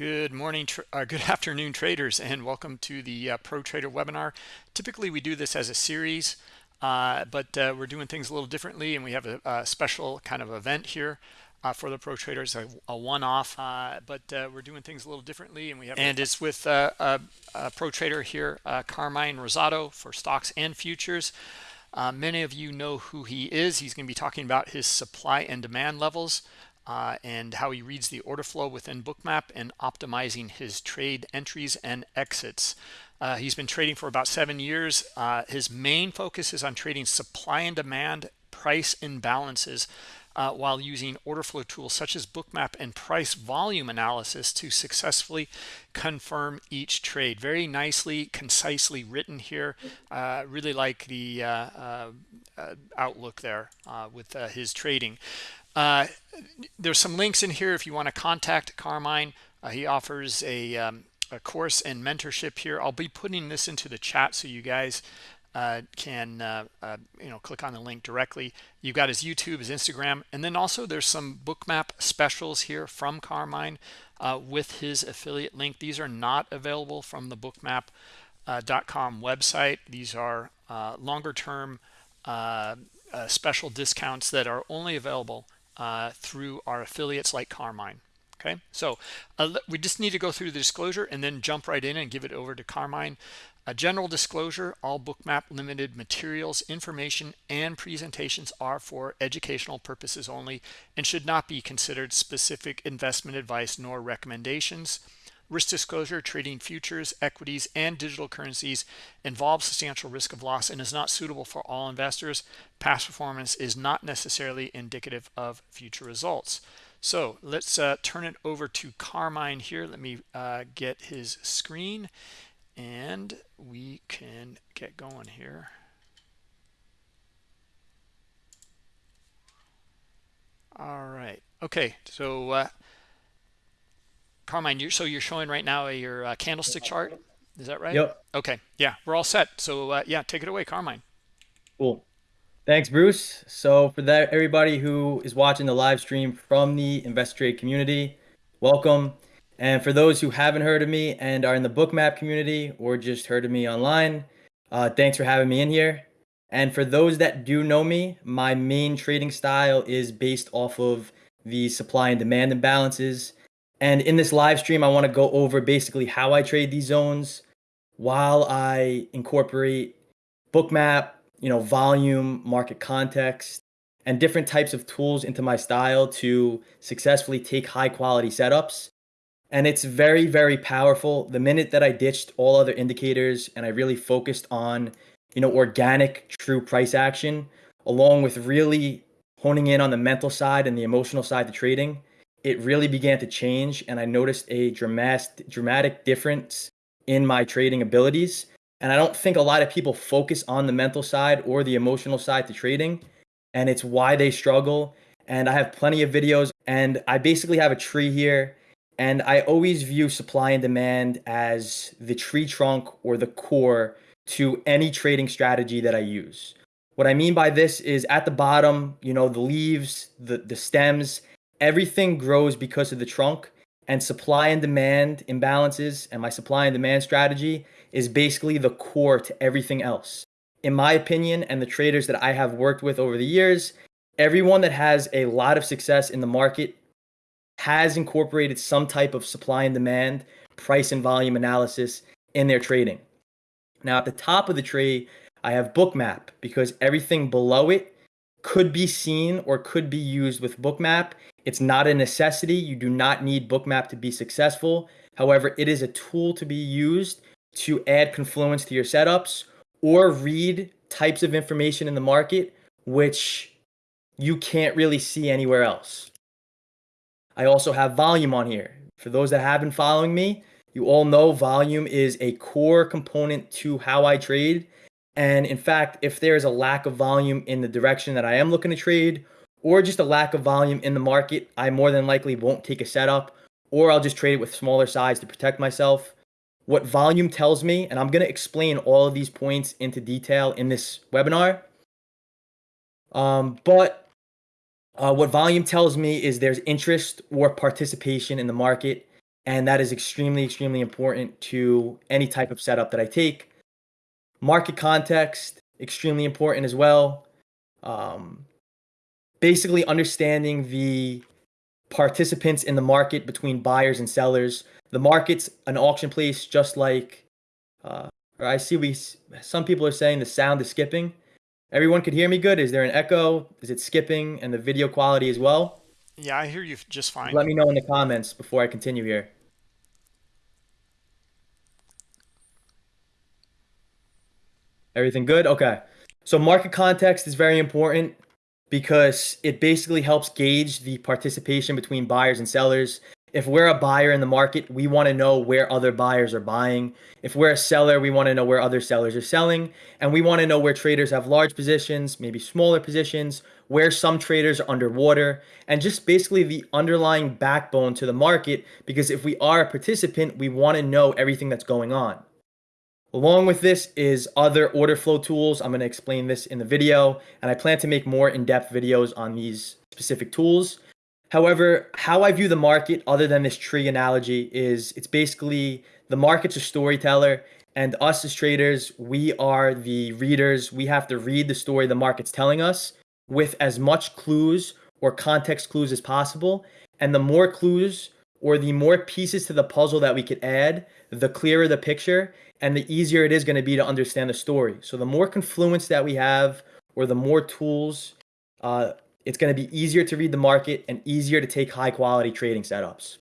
Good morning, uh, good afternoon, traders, and welcome to the uh, Pro Trader webinar. Typically, we do this as a series, uh, but uh, we're doing things a little differently, and we have a, a special kind of event here uh, for the Pro Traders, a, a one-off. Uh, but we're doing things a little differently, and we have and it's with a, a, Pro Trader here, Carmine Rosado, for stocks and futures. many of you know who he is. He's going to be talking about his supply and demand levels uh, and how he reads the order flow within bookmap and optimizing his trade entries and exits. Uh, he's been trading for about seven years. Uh, his main focus is on trading supply and demand price imbalances uh, while using order flow tools such as bookmap and price volume analysis to successfully confirm each trade. Very nicely concisely written here. Uh, really like the uh, outlook there with his trading uh, there's some links in here if you want to contact Carmine. Uh, he offers a, um, a, course and mentorship here. I'll be putting this into the chat so you guys uh, can uh, uh, you know click on the link directly. You've got his YouTube, his Instagram, and then also there's some bookmap specials here from Carmine uh, with his affiliate link. These are not available from the bookmap.com website. These are longer term special discounts that are only available uh, through our affiliates like Carmine. Okay, so uh, we just need to go through the disclosure and then jump right in and give it over to Carmine. A general disclosure, all bookmap limited materials, information, and presentations are for educational purposes only and should not be considered specific investment advice nor recommendations. Risk disclosure, trading futures, equities, and digital currencies involves substantial risk of loss and is not suitable for all investors. Past performance is not necessarily indicative of future results. So let's uh, turn it over to Carmine here. Let me uh, get his screen and we can get going here. All right. Okay. So uh, Carmine, you're, so you're showing right now your uh, candlestick chart. Is that right? Yep. Okay. Yeah, we're all set. So uh, yeah, take it away, Carmine. Cool. Thanks, Bruce. So for that, everybody who is watching the live stream from the Invest Trade community, welcome. And for those who haven't heard of me and are in the bookmap community or just heard of me online, uh, thanks for having me in here. And for those that do know me, my main trading style is based off of the supply and demand imbalances and in this live stream, I want to go over basically how I trade these zones while I incorporate bookmap, you know, volume, market context, and different types of tools into my style to successfully take high quality setups. And it's very, very powerful. The minute that I ditched all other indicators and I really focused on, you know, organic true price action, along with really honing in on the mental side and the emotional side to trading, it really began to change and I noticed a dramatic dramatic difference in my trading abilities. And I don't think a lot of people focus on the mental side or the emotional side to trading. And it's why they struggle. And I have plenty of videos and I basically have a tree here. And I always view supply and demand as the tree trunk or the core to any trading strategy that I use. What I mean by this is at the bottom, you know, the leaves, the, the stems, everything grows because of the trunk and supply and demand imbalances and my supply and demand strategy is basically the core to everything else. In my opinion, and the traders that I have worked with over the years, everyone that has a lot of success in the market has incorporated some type of supply and demand, price and volume analysis in their trading. Now, at the top of the tree, I have Bookmap because everything below it could be seen or could be used with Bookmap it's not a necessity. You do not need Bookmap to be successful. However, it is a tool to be used to add confluence to your setups or read types of information in the market which you can't really see anywhere else. I also have volume on here. For those that have been following me, you all know volume is a core component to how I trade. And in fact, if there is a lack of volume in the direction that I am looking to trade or just a lack of volume in the market, I more than likely won't take a setup or I'll just trade it with smaller size to protect myself. What volume tells me, and I'm going to explain all of these points into detail in this webinar. Um, but uh, what volume tells me is there's interest or participation in the market. And that is extremely, extremely important to any type of setup that I take. Market context, extremely important as well. Um, basically, understanding the participants in the market between buyers and sellers. The market's an auction place, just like, uh, or I see we. Some people are saying the sound is skipping. Everyone could hear me good. Is there an echo? Is it skipping and the video quality as well? Yeah, I hear you just fine. Let me know in the comments before I continue here. Everything good? Okay. So market context is very important because it basically helps gauge the participation between buyers and sellers. If we're a buyer in the market, we want to know where other buyers are buying. If we're a seller, we want to know where other sellers are selling. And we want to know where traders have large positions, maybe smaller positions, where some traders are underwater, and just basically the underlying backbone to the market. Because if we are a participant, we want to know everything that's going on. Along with this is other order flow tools. I'm going to explain this in the video, and I plan to make more in-depth videos on these specific tools. However, how I view the market, other than this tree analogy, is it's basically the market's a storyteller, and us as traders, we are the readers. We have to read the story the market's telling us with as much clues or context clues as possible. And the more clues or the more pieces to the puzzle that we could add, the clearer the picture and the easier it is going to be to understand the story. So the more confluence that we have or the more tools, uh, it's going to be easier to read the market and easier to take high quality trading setups.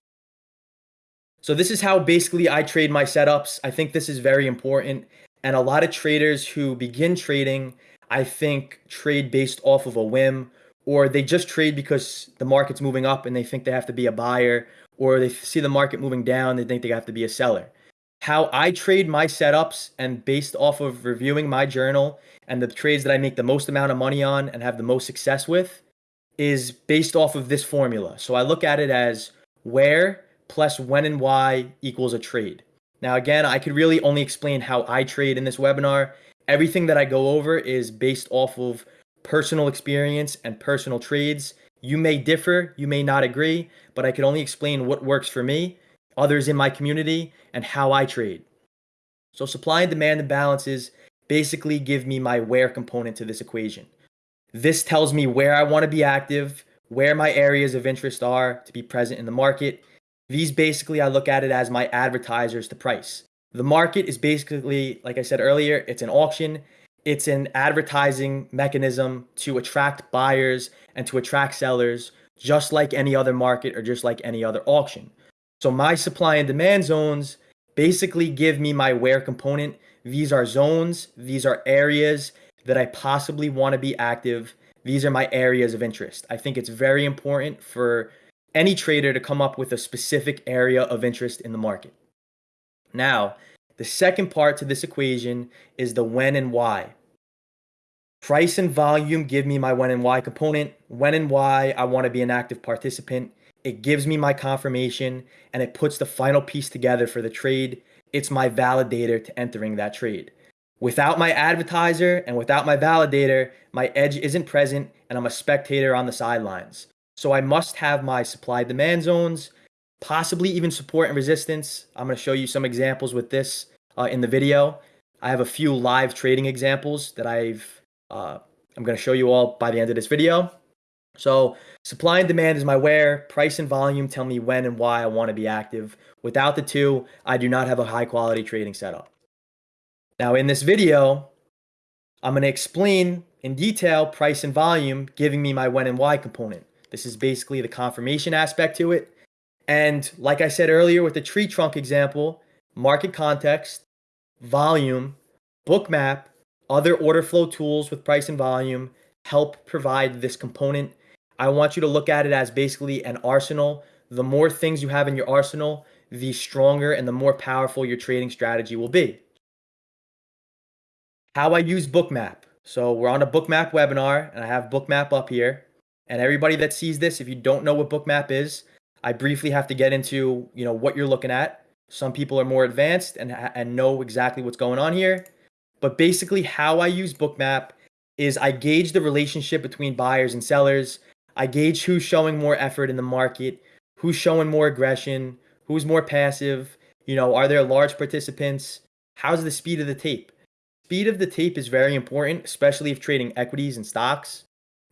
So this is how basically I trade my setups. I think this is very important. And a lot of traders who begin trading, I think trade based off of a whim or they just trade because the market's moving up and they think they have to be a buyer or they see the market moving down, they think they have to be a seller how I trade my setups and based off of reviewing my journal and the trades that I make the most amount of money on and have the most success with is based off of this formula. So I look at it as where plus when and why equals a trade. Now, again, I could really only explain how I trade in this webinar. Everything that I go over is based off of personal experience and personal trades. You may differ, you may not agree, but I can only explain what works for me others in my community, and how I trade. So supply and demand imbalances basically give me my where component to this equation. This tells me where I want to be active, where my areas of interest are to be present in the market. These basically, I look at it as my advertisers to price. The market is basically, like I said earlier, it's an auction. It's an advertising mechanism to attract buyers and to attract sellers, just like any other market or just like any other auction. So my supply and demand zones basically give me my where component. These are zones, these are areas that I possibly want to be active. These are my areas of interest. I think it's very important for any trader to come up with a specific area of interest in the market. Now, the second part to this equation is the when and why. Price and volume give me my when and why component. When and why I want to be an active participant it gives me my confirmation and it puts the final piece together for the trade. It's my validator to entering that trade. Without my advertiser and without my validator, my edge isn't present and I'm a spectator on the sidelines. So I must have my supply demand zones, possibly even support and resistance. I'm going to show you some examples with this uh, in the video. I have a few live trading examples that I've uh, I'm going to show you all by the end of this video. So supply and demand is my where, price and volume tell me when and why I want to be active. Without the two, I do not have a high quality trading setup. Now in this video, I'm going to explain in detail price and volume, giving me my when and why component. This is basically the confirmation aspect to it. And like I said earlier with the tree trunk example, market context, volume, bookmap, other order flow tools with price and volume help provide this component I want you to look at it as basically an arsenal. The more things you have in your arsenal, the stronger and the more powerful your trading strategy will be. How I use Bookmap. So we're on a Bookmap webinar and I have Bookmap up here. And everybody that sees this, if you don't know what Bookmap is, I briefly have to get into, you know, what you're looking at. Some people are more advanced and, and know exactly what's going on here. But basically how I use Bookmap is I gauge the relationship between buyers and sellers I gauge who's showing more effort in the market, who's showing more aggression, Who's more passive? You know, are there large participants? How's the speed of the tape? Speed of the tape is very important, especially if trading equities and stocks,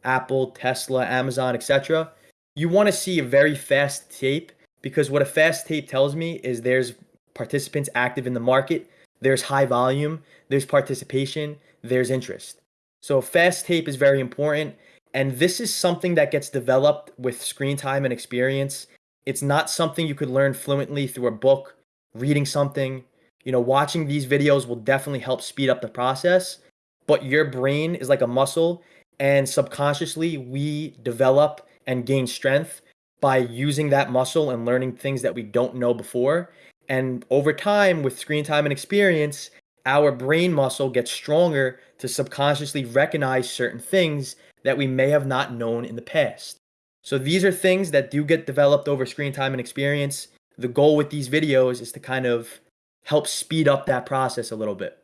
Apple, Tesla, Amazon, etc. You want to see a very fast tape because what a fast tape tells me is there's participants active in the market, there's high volume, there's participation, there's interest. So fast tape is very important. And this is something that gets developed with screen time and experience. It's not something you could learn fluently through a book, reading something. You know, watching these videos will definitely help speed up the process. But your brain is like a muscle, and subconsciously, we develop and gain strength by using that muscle and learning things that we don't know before. And over time, with screen time and experience, our brain muscle gets stronger to subconsciously recognize certain things that we may have not known in the past. So these are things that do get developed over screen time and experience. The goal with these videos is to kind of help speed up that process a little bit.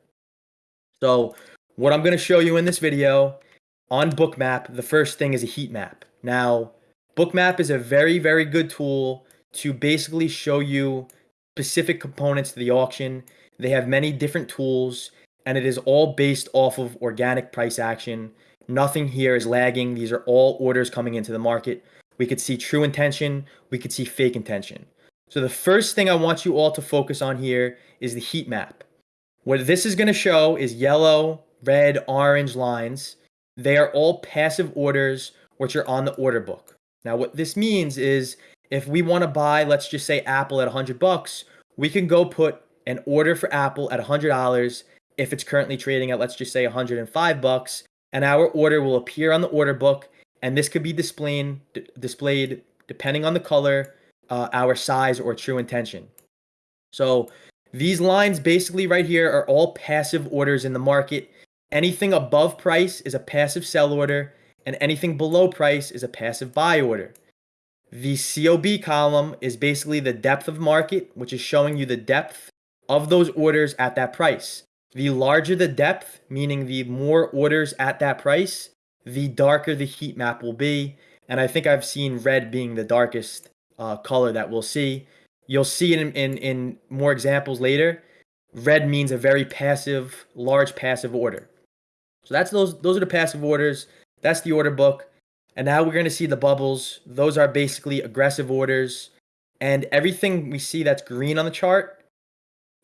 So what I'm going to show you in this video on Bookmap, the first thing is a heat map. Now, Bookmap is a very, very good tool to basically show you specific components to the auction they have many different tools, and it is all based off of organic price action. Nothing here is lagging. These are all orders coming into the market. We could see true intention, we could see fake intention. So the first thing I want you all to focus on here is the heat map. What this is going to show is yellow, red, orange lines. They are all passive orders which are on the order book. Now what this means is if we want to buy, let's just say Apple at 100 bucks, we can go put an order for Apple at $100 if it's currently trading at let's just say 105 bucks and our order will appear on the order book and this could be displayed displayed depending on the color uh, our size or true intention. So these lines basically right here are all passive orders in the market. Anything above price is a passive sell order and anything below price is a passive buy order. The COB column is basically the depth of market which is showing you the depth of those orders at that price. The larger the depth, meaning the more orders at that price, the darker the heat map will be. And I think I've seen red being the darkest uh, color that we'll see. You'll see in, in, in more examples later. Red means a very passive, large passive order. So that's those those are the passive orders. That's the order book. And now we're going to see the bubbles. Those are basically aggressive orders. And everything we see that's green on the chart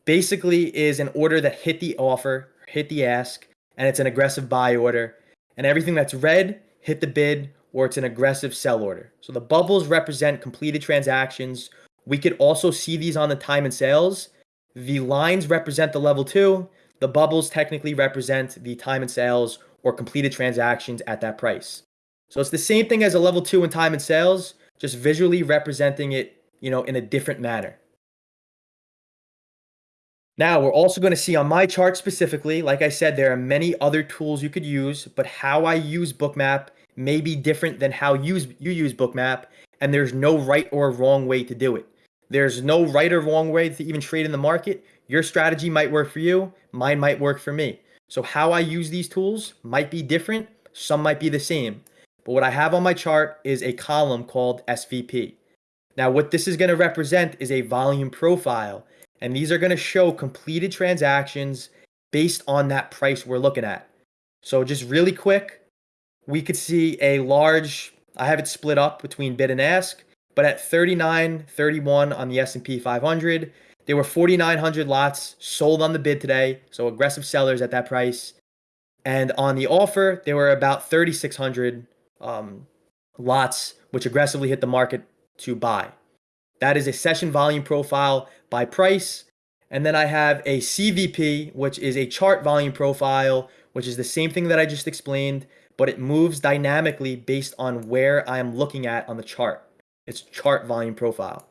basically is an order that hit the offer, hit the ask, and it's an aggressive buy order. And everything that's red hit the bid or it's an aggressive sell order. So the bubbles represent completed transactions. We could also see these on the time and sales. The lines represent the level two. The bubbles technically represent the time and sales or completed transactions at that price. So it's the same thing as a level two in time and sales, just visually representing it, you know, in a different manner. Now, we're also going to see on my chart specifically, like I said, there are many other tools you could use, but how I use Bookmap may be different than how you use, you use Bookmap, and there's no right or wrong way to do it. There's no right or wrong way to even trade in the market. Your strategy might work for you, mine might work for me. So how I use these tools might be different, some might be the same. But what I have on my chart is a column called SVP. Now, what this is going to represent is a volume profile and these are going to show completed transactions based on that price we're looking at. So just really quick, we could see a large, I have it split up between bid and ask, but at 39, 31 on the S&P 500, there were 4,900 lots sold on the bid today. So aggressive sellers at that price. And on the offer, there were about 3,600 um, lots, which aggressively hit the market to buy. That is a session volume profile by price. And then I have a CVP, which is a chart volume profile, which is the same thing that I just explained, but it moves dynamically based on where I am looking at on the chart. It's chart volume profile.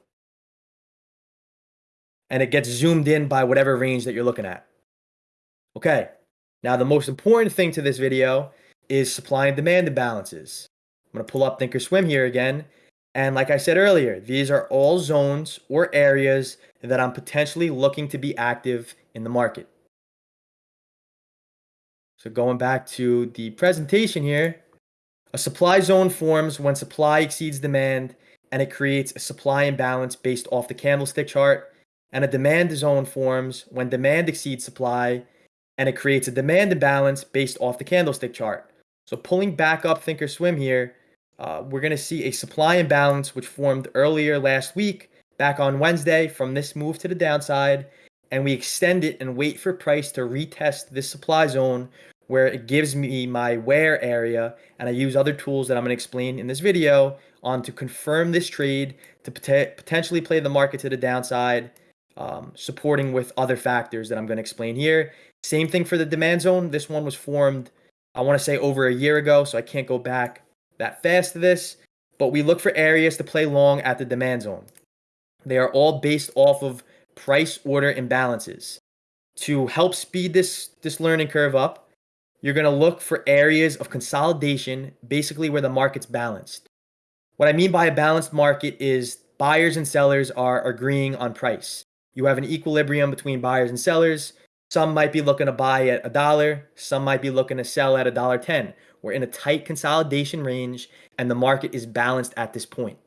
And it gets zoomed in by whatever range that you're looking at. Okay, now the most important thing to this video is supply and demand imbalances. I'm to pull up Thinkorswim here again and like I said earlier, these are all zones or areas that I'm potentially looking to be active in the market. So going back to the presentation here, a supply zone forms when supply exceeds demand and it creates a supply imbalance based off the candlestick chart. And a demand zone forms when demand exceeds supply, and it creates a demand imbalance based off the candlestick chart. So pulling back up Thinkorswim here, uh, we're going to see a supply imbalance which formed earlier last week, back on Wednesday, from this move to the downside, and we extend it and wait for price to retest this supply zone where it gives me my where area and I use other tools that I'm going to explain in this video on to confirm this trade to pot potentially play the market to the downside, um, supporting with other factors that I'm going to explain here. Same thing for the demand zone. This one was formed, I want to say over a year ago, so I can't go back that fast to this, but we look for areas to play long at the demand zone. They are all based off of price order imbalances. To help speed this, this learning curve up, you're going to look for areas of consolidation, basically where the market's balanced. What I mean by a balanced market is buyers and sellers are agreeing on price. You have an equilibrium between buyers and sellers. Some might be looking to buy at a dollar, some might be looking to sell at a dollar 10. We're in a tight consolidation range and the market is balanced at this point.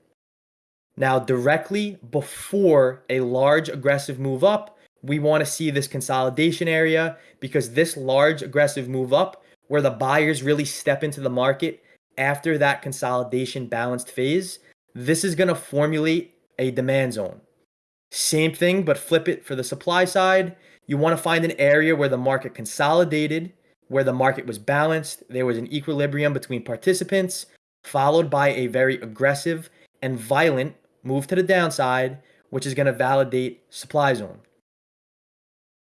Now, directly before a large aggressive move up, we want to see this consolidation area because this large aggressive move up where the buyers really step into the market after that consolidation balanced phase, this is going to formulate a demand zone. Same thing, but flip it for the supply side. You want to find an area where the market consolidated, where the market was balanced, there was an equilibrium between participants, followed by a very aggressive and violent move to the downside, which is going to validate supply zone.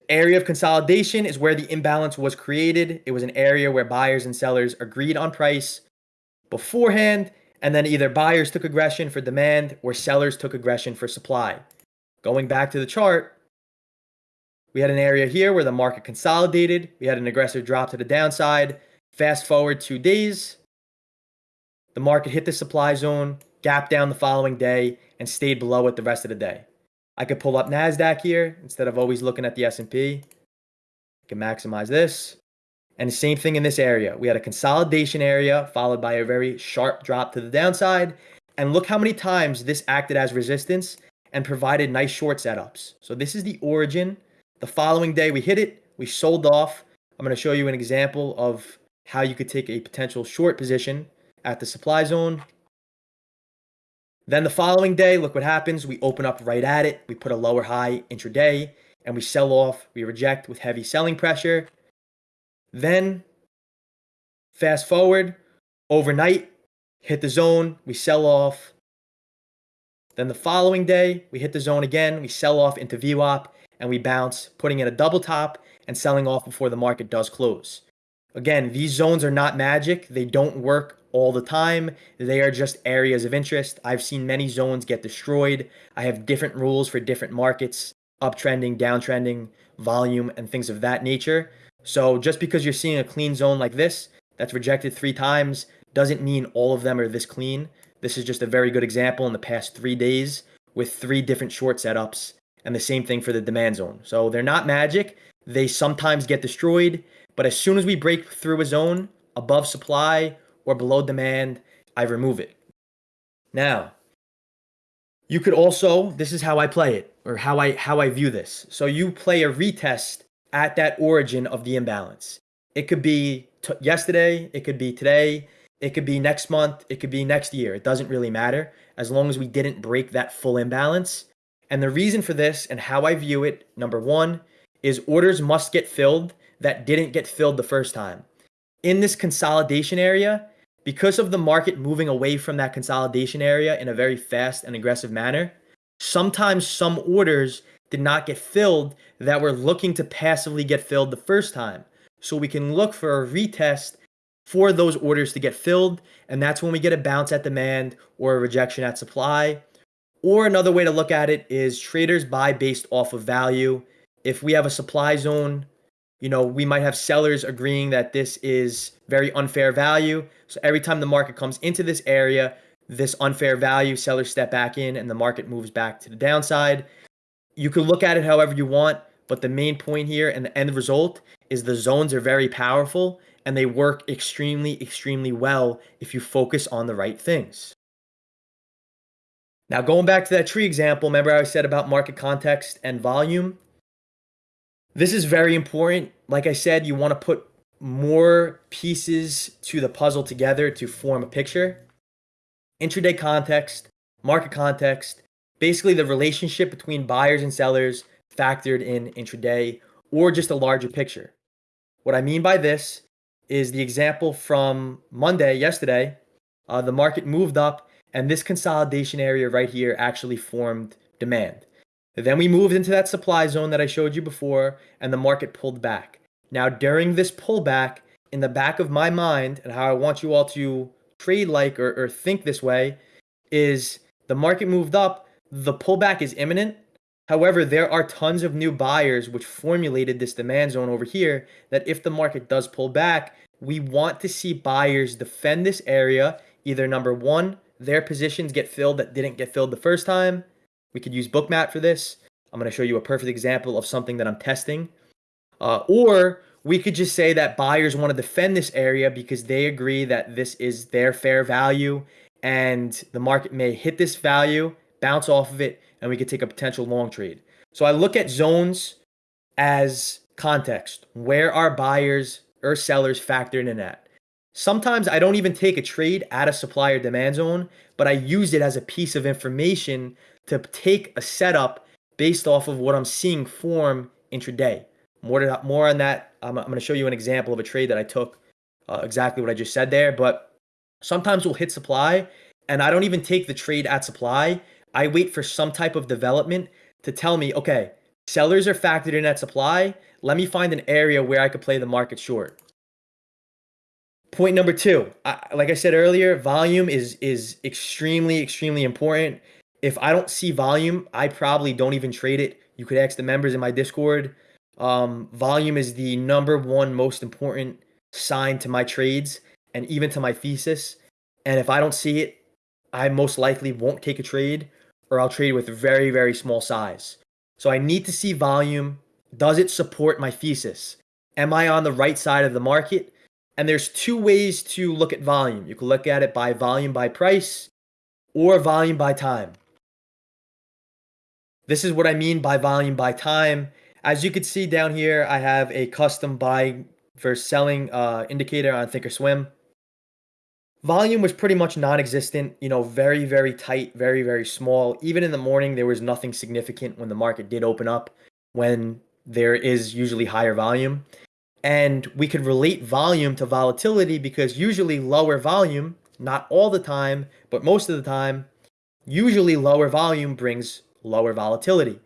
Area of consolidation is where the imbalance was created. It was an area where buyers and sellers agreed on price beforehand, and then either buyers took aggression for demand or sellers took aggression for supply. Going back to the chart, we had an area here where the market consolidated. We had an aggressive drop to the downside. Fast forward two days, the market hit the supply zone, gap down the following day, and stayed below it the rest of the day. I could pull up NASDAQ here instead of always looking at the S&P. I can maximize this. And the same thing in this area. We had a consolidation area followed by a very sharp drop to the downside. And look how many times this acted as resistance and provided nice short setups. So this is the origin. The following day we hit it, we sold off. I'm going to show you an example of how you could take a potential short position at the supply zone then the following day, look what happens. We open up right at it. We put a lower high intraday and we sell off. We reject with heavy selling pressure. Then fast forward overnight, hit the zone, we sell off. Then the following day, we hit the zone again, we sell off into VWAP and we bounce, putting in a double top and selling off before the market does close. Again, these zones are not magic. They don't work all the time. They are just areas of interest. I've seen many zones get destroyed. I have different rules for different markets, uptrending, downtrending, volume, and things of that nature. So just because you're seeing a clean zone like this that's rejected three times doesn't mean all of them are this clean. This is just a very good example in the past three days with three different short setups and the same thing for the demand zone. So they're not magic. They sometimes get destroyed, but as soon as we break through a zone above supply or below demand, I remove it. Now, you could also, this is how I play it or how I how I view this. So you play a retest at that origin of the imbalance. It could be yesterday, it could be today, it could be next month, it could be next year. It doesn't really matter as long as we didn't break that full imbalance. And the reason for this and how I view it, number 1, is orders must get filled that didn't get filled the first time. In this consolidation area, because of the market moving away from that consolidation area in a very fast and aggressive manner, sometimes some orders did not get filled that were looking to passively get filled the first time. So we can look for a retest for those orders to get filled, and that's when we get a bounce at demand or a rejection at supply. Or another way to look at it is traders buy based off of value. If we have a supply zone you know, we might have sellers agreeing that this is very unfair value. So every time the market comes into this area, this unfair value, sellers step back in and the market moves back to the downside. You can look at it however you want, but the main point here and the end result is the zones are very powerful and they work extremely, extremely well if you focus on the right things. Now, going back to that tree example, remember I said about market context and volume? This is very important. Like I said, you want to put more pieces to the puzzle together to form a picture. Intraday context, market context, basically the relationship between buyers and sellers factored in intraday or just a larger picture. What I mean by this is the example from Monday, yesterday, uh, the market moved up and this consolidation area right here actually formed demand. Then we moved into that supply zone that I showed you before and the market pulled back. Now during this pullback, in the back of my mind and how I want you all to trade like or, or think this way is the market moved up, the pullback is imminent. However, there are tons of new buyers which formulated this demand zone over here that if the market does pull back, we want to see buyers defend this area. Either number one, their positions get filled that didn't get filled the first time. We could use Bookmap for this. I'm going to show you a perfect example of something that I'm testing. Uh, or we could just say that buyers want to defend this area because they agree that this is their fair value and the market may hit this value, bounce off of it, and we could take a potential long trade. So I look at zones as context. Where are buyers or sellers factored in at? Sometimes I don't even take a trade at a supplier demand zone, but I use it as a piece of information to take a setup based off of what I'm seeing form intraday. More, to, more on that, I'm, I'm going to show you an example of a trade that I took, uh, exactly what I just said there. But sometimes we'll hit supply, and I don't even take the trade at supply. I wait for some type of development to tell me, okay, sellers are factored in at supply. Let me find an area where I could play the market short. Point number two, I, like I said earlier, volume is is extremely extremely important. If I don't see volume, I probably don't even trade it. You could ask the members in my Discord. Um, volume is the number one most important sign to my trades and even to my thesis. And if I don't see it, I most likely won't take a trade or I'll trade with very, very small size. So I need to see volume. Does it support my thesis? Am I on the right side of the market? And there's two ways to look at volume. You can look at it by volume by price or volume by time. This is what I mean by volume by time. As you can see down here, I have a custom buy versus selling uh, indicator on Thinkorswim. Volume was pretty much non-existent, you know, very, very tight, very, very small. Even in the morning, there was nothing significant when the market did open up, when there is usually higher volume. And we could relate volume to volatility because usually lower volume, not all the time, but most of the time, usually lower volume brings lower volatility.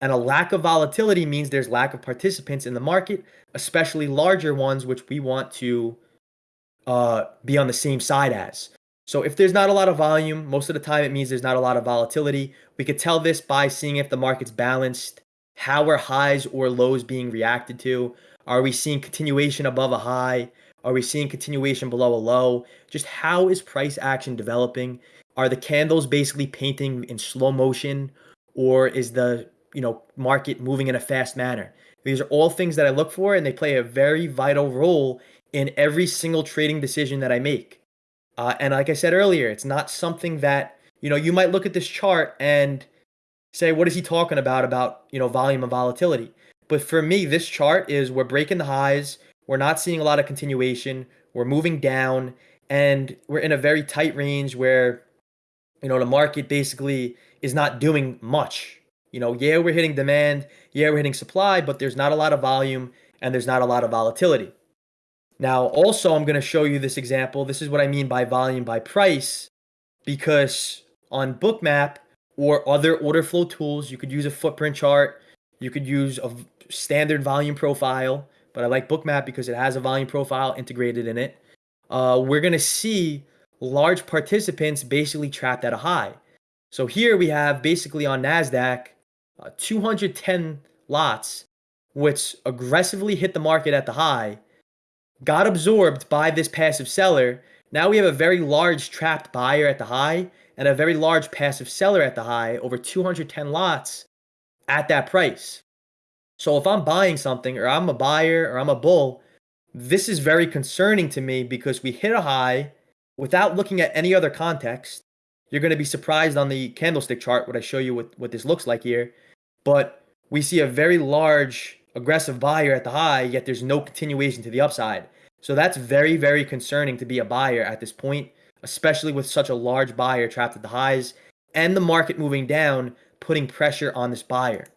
And a lack of volatility means there's lack of participants in the market, especially larger ones, which we want to uh, be on the same side as. So if there's not a lot of volume, most of the time it means there's not a lot of volatility. We could tell this by seeing if the market's balanced, how are highs or lows being reacted to? Are we seeing continuation above a high? Are we seeing continuation below a low? Just how is price action developing? Are the candles basically painting in slow motion or is the you know market moving in a fast manner. These are all things that I look for, and they play a very vital role in every single trading decision that I make. Uh, and like I said earlier, it's not something that you know you might look at this chart and say, "What is he talking about? About you know volume and volatility?" But for me, this chart is we're breaking the highs. We're not seeing a lot of continuation. We're moving down, and we're in a very tight range where you know the market basically is not doing much you know, yeah, we're hitting demand, yeah, we're hitting supply, but there's not a lot of volume and there's not a lot of volatility. Now, also, I'm going to show you this example. This is what I mean by volume by price, because on Bookmap or other order flow tools, you could use a footprint chart, you could use a standard volume profile, but I like Bookmap because it has a volume profile integrated in it. Uh, we're going to see large participants basically trapped at a high. So here we have basically on NASDAQ, uh, 210 lots, which aggressively hit the market at the high, got absorbed by this passive seller. Now we have a very large trapped buyer at the high and a very large passive seller at the high, over 210 lots at that price. So if I'm buying something or I'm a buyer or I'm a bull, this is very concerning to me because we hit a high without looking at any other context. you're going to be surprised on the candlestick chart what I show you what, what this looks like here. But we see a very large aggressive buyer at the high, yet there's no continuation to the upside. So that's very, very concerning to be a buyer at this point, especially with such a large buyer trapped at the highs and the market moving down, putting pressure on this buyer.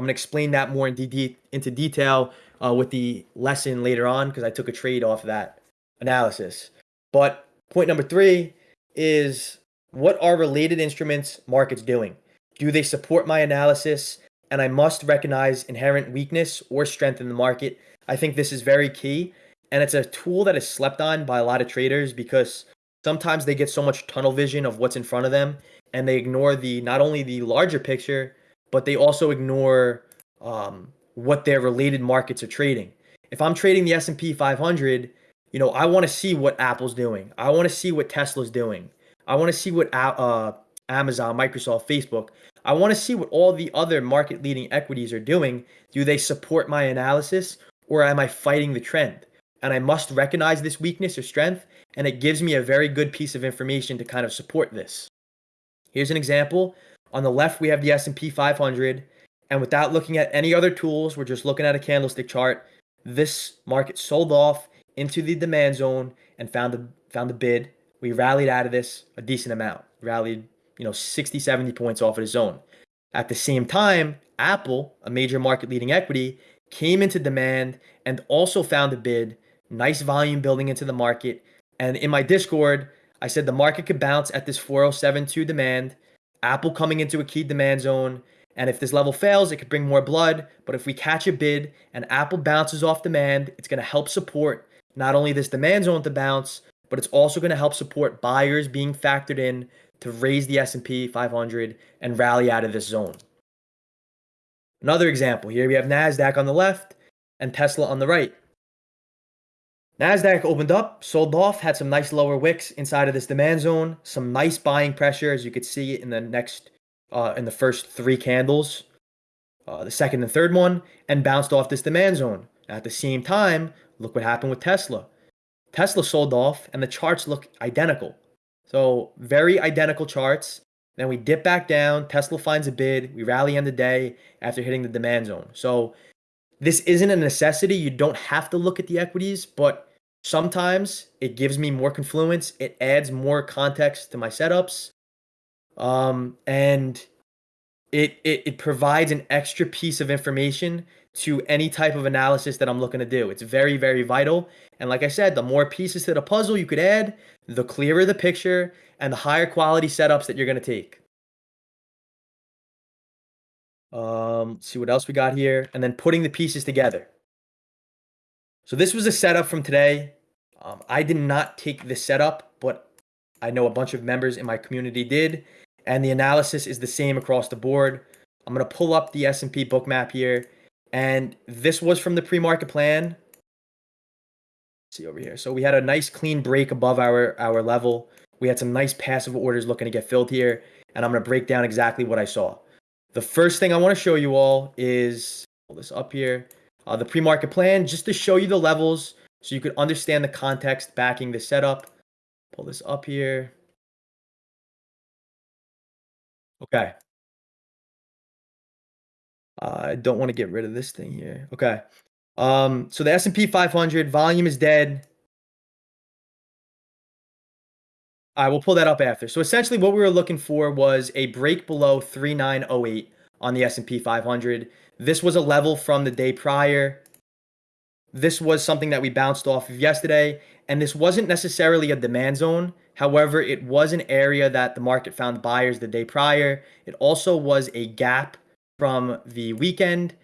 I'm going to explain that more in de- into detail uh, with the lesson later on because I took a trade off of that analysis. But point number three is what are related instruments markets doing? Do they support my analysis? And I must recognize inherent weakness or strength in the market. I think this is very key. And it's a tool that is slept on by a lot of traders because sometimes they get so much tunnel vision of what's in front of them and they ignore the not only the larger picture, but they also ignore um, what their related markets are trading. If I'm trading the S&P 500, you know, I want to see what Apple's doing. I want to see what Tesla's doing. I want to see what uh, Amazon, Microsoft, Facebook. I want to see what all the other market leading equities are doing. Do they support my analysis or am I fighting the trend? And I must recognize this weakness or strength, and it gives me a very good piece of information to kind of support this. Here's an example. On the left, we have the S&P 500, and without looking at any other tools, we're just looking at a candlestick chart. This market sold off into the demand zone and found the found a bid. We rallied out of this a decent amount. Rallied, you know, 60, 70 points off of the zone. At the same time, Apple, a major market leading equity, came into demand and also found a bid. Nice volume building into the market. And in my Discord, I said the market could bounce at this 407.2 demand. Apple coming into a key demand zone. And if this level fails, it could bring more blood. But if we catch a bid and Apple bounces off demand, it's going to help support not only this demand zone to bounce, but it's also going to help support buyers being factored in to raise the S&P 500 and rally out of this zone. Another example here we have Nasdaq on the left and Tesla on the right. Nasdaq opened up, sold off, had some nice lower wicks inside of this demand zone, some nice buying pressure as you could see in the next uh, in the first three candles, uh, the second and third one, and bounced off this demand zone. At the same time, look what happened with Tesla. Tesla sold off, and the charts look identical. So, very identical charts. Then we dip back down. Tesla finds a bid. We rally end the day after hitting the demand zone. So, this isn't a necessity. You don't have to look at the equities, but sometimes it gives me more confluence. It adds more context to my setups. Um, and it, it it provides an extra piece of information to any type of analysis that I'm looking to do. It's very, very vital. And like I said, the more pieces to the puzzle you could add, the clearer the picture and the higher quality setups that you're going to take. Um, see what else we got here. And then putting the pieces together. So this was a setup from today. Um, I did not take this setup, but I know a bunch of members in my community did. And the analysis is the same across the board. I'm to pull up the S&P Bookmap here and this was from the pre-market plan. Let's see over here. So we had a nice clean break above our, our level. We had some nice passive orders looking to get filled here. And I'm to break down exactly what I saw. The first thing I want to show you all is, pull this up here, uh, the pre-market plan, just to show you the levels so you could understand the context backing the setup. Pull this up here. Okay. I don't want to get rid of this thing here. Okay. Um, so the S&P 500 volume is dead. I will pull that up after. So essentially what we were looking for was a break below 3908 on the S&P 500. This was a level from the day prior. This was something that we bounced off of yesterday, and this wasn't necessarily a demand zone. However, it was an area that the market found buyers the day prior. It also was a gap from the weekend,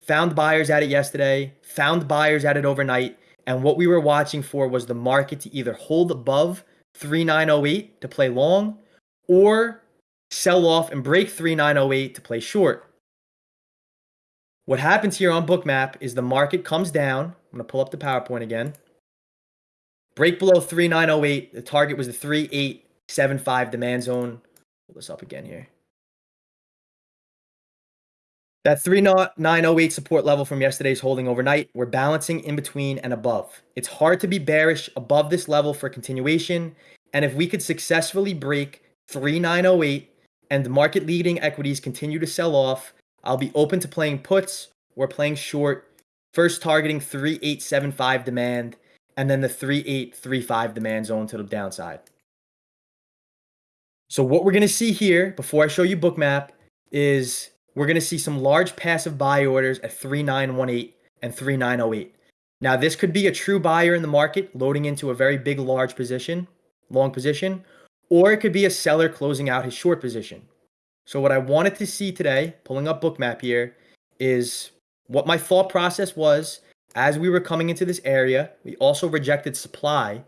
found buyers at it yesterday, found buyers at it overnight, and what we were watching for was the market to either hold above 3908 to play long or sell off and break 3908 to play short. What happens here on Bookmap is the market comes down. I'm going to pull up the PowerPoint again. Break below 3908. The target was the 3875 demand zone. Pull this up again here. That 3908 support level from yesterday's holding overnight, we're balancing in between and above. It's hard to be bearish above this level for continuation. And if we could successfully break 3908 and the market leading equities continue to sell off, I'll be open to playing puts or playing short, first targeting 3875 demand and then the 3835 demand zone to the downside. So what we're going to see here before I show you bookmap is we're going to see some large passive buy orders at 3918 and 3908. Now this could be a true buyer in the market loading into a very big large position, long position, or it could be a seller closing out his short position. So what I wanted to see today, pulling up bookmap here, is what my thought process was as we were coming into this area. We also rejected supply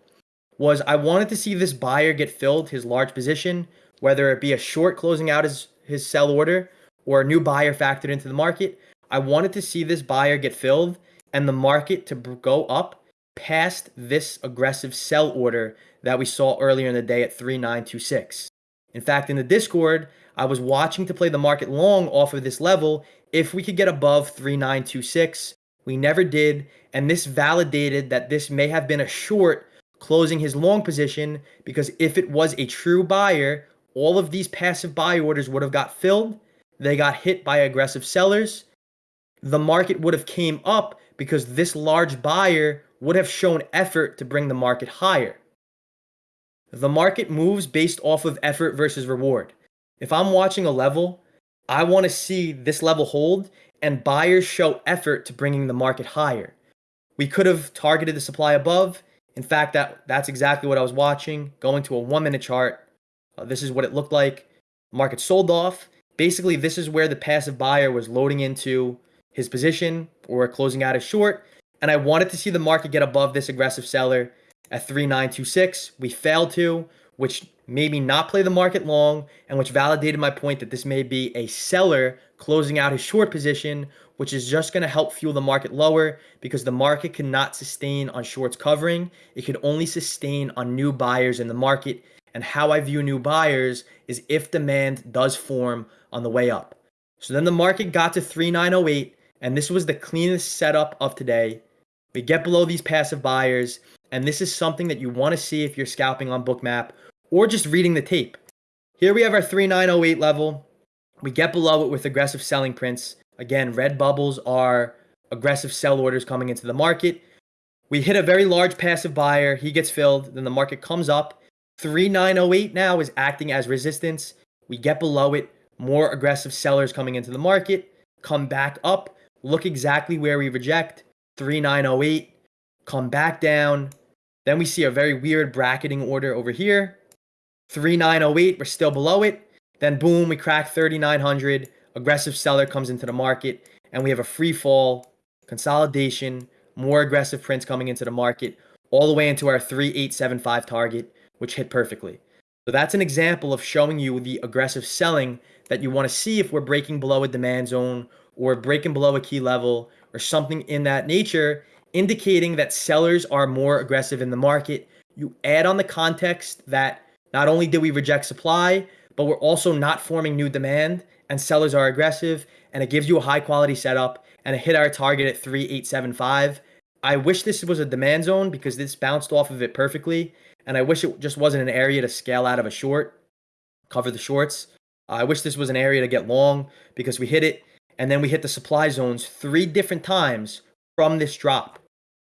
was I wanted to see this buyer get filled his large position, whether it be a short closing out his, his sell order or a new buyer factored into the market. I wanted to see this buyer get filled and the market to go up past this aggressive sell order that we saw earlier in the day at 3926. In fact, in the Discord, I was watching to play the market long off of this level if we could get above 3926. We never did, and this validated that this may have been a short closing his long position because if it was a true buyer, all of these passive buy orders would have got filled. They got hit by aggressive sellers. The market would have came up because this large buyer would have shown effort to bring the market higher. The market moves based off of effort versus reward. If I'm watching a level, I want to see this level hold and buyers show effort to bringing the market higher. We could have targeted the supply above in fact, that that's exactly what I was watching. Going to a one minute chart, uh, this is what it looked like. Market sold off. Basically, this is where the passive buyer was loading into his position or closing out a short. And I wanted to see the market get above this aggressive seller at 3926. We failed to, which made me not play the market long and which validated my point that this may be a seller closing out his short position, which is just going to help fuel the market lower because the market cannot sustain on shorts covering. It can only sustain on new buyers in the market. And how I view new buyers is if demand does form on the way up. So then the market got to 3908, and this was the cleanest setup of today. We get below these passive buyers, and this is something that you want to see if you're scalping on Bookmap or just reading the tape. Here we have our 3908 level. We get below it with aggressive selling prints. Again, red bubbles are aggressive sell orders coming into the market. We hit a very large passive buyer. He gets filled. Then the market comes up. 3908 now is acting as resistance. We get below it. More aggressive sellers coming into the market. Come back up. Look exactly where we reject. 3908. Come back down. Then we see a very weird bracketing order over here. 3908, we're still below it. Then boom, we crack 3900. Aggressive seller comes into the market, and we have a free fall, consolidation, more aggressive prints coming into the market, all the way into our 3875 target, which hit perfectly. So that's an example of showing you the aggressive selling that you want to see if we're breaking below a demand zone or breaking below a key level or something in that nature, indicating that sellers are more aggressive in the market. You add on the context that not only did we reject supply, but we're also not forming new demand and sellers are aggressive and it gives you a high quality setup and it hit our target at 3875. I wish this was a demand zone because this bounced off of it perfectly. And I wish it just wasn't an area to scale out of a short, cover the shorts. I wish this was an area to get long because we hit it and then we hit the supply zones three different times from this drop.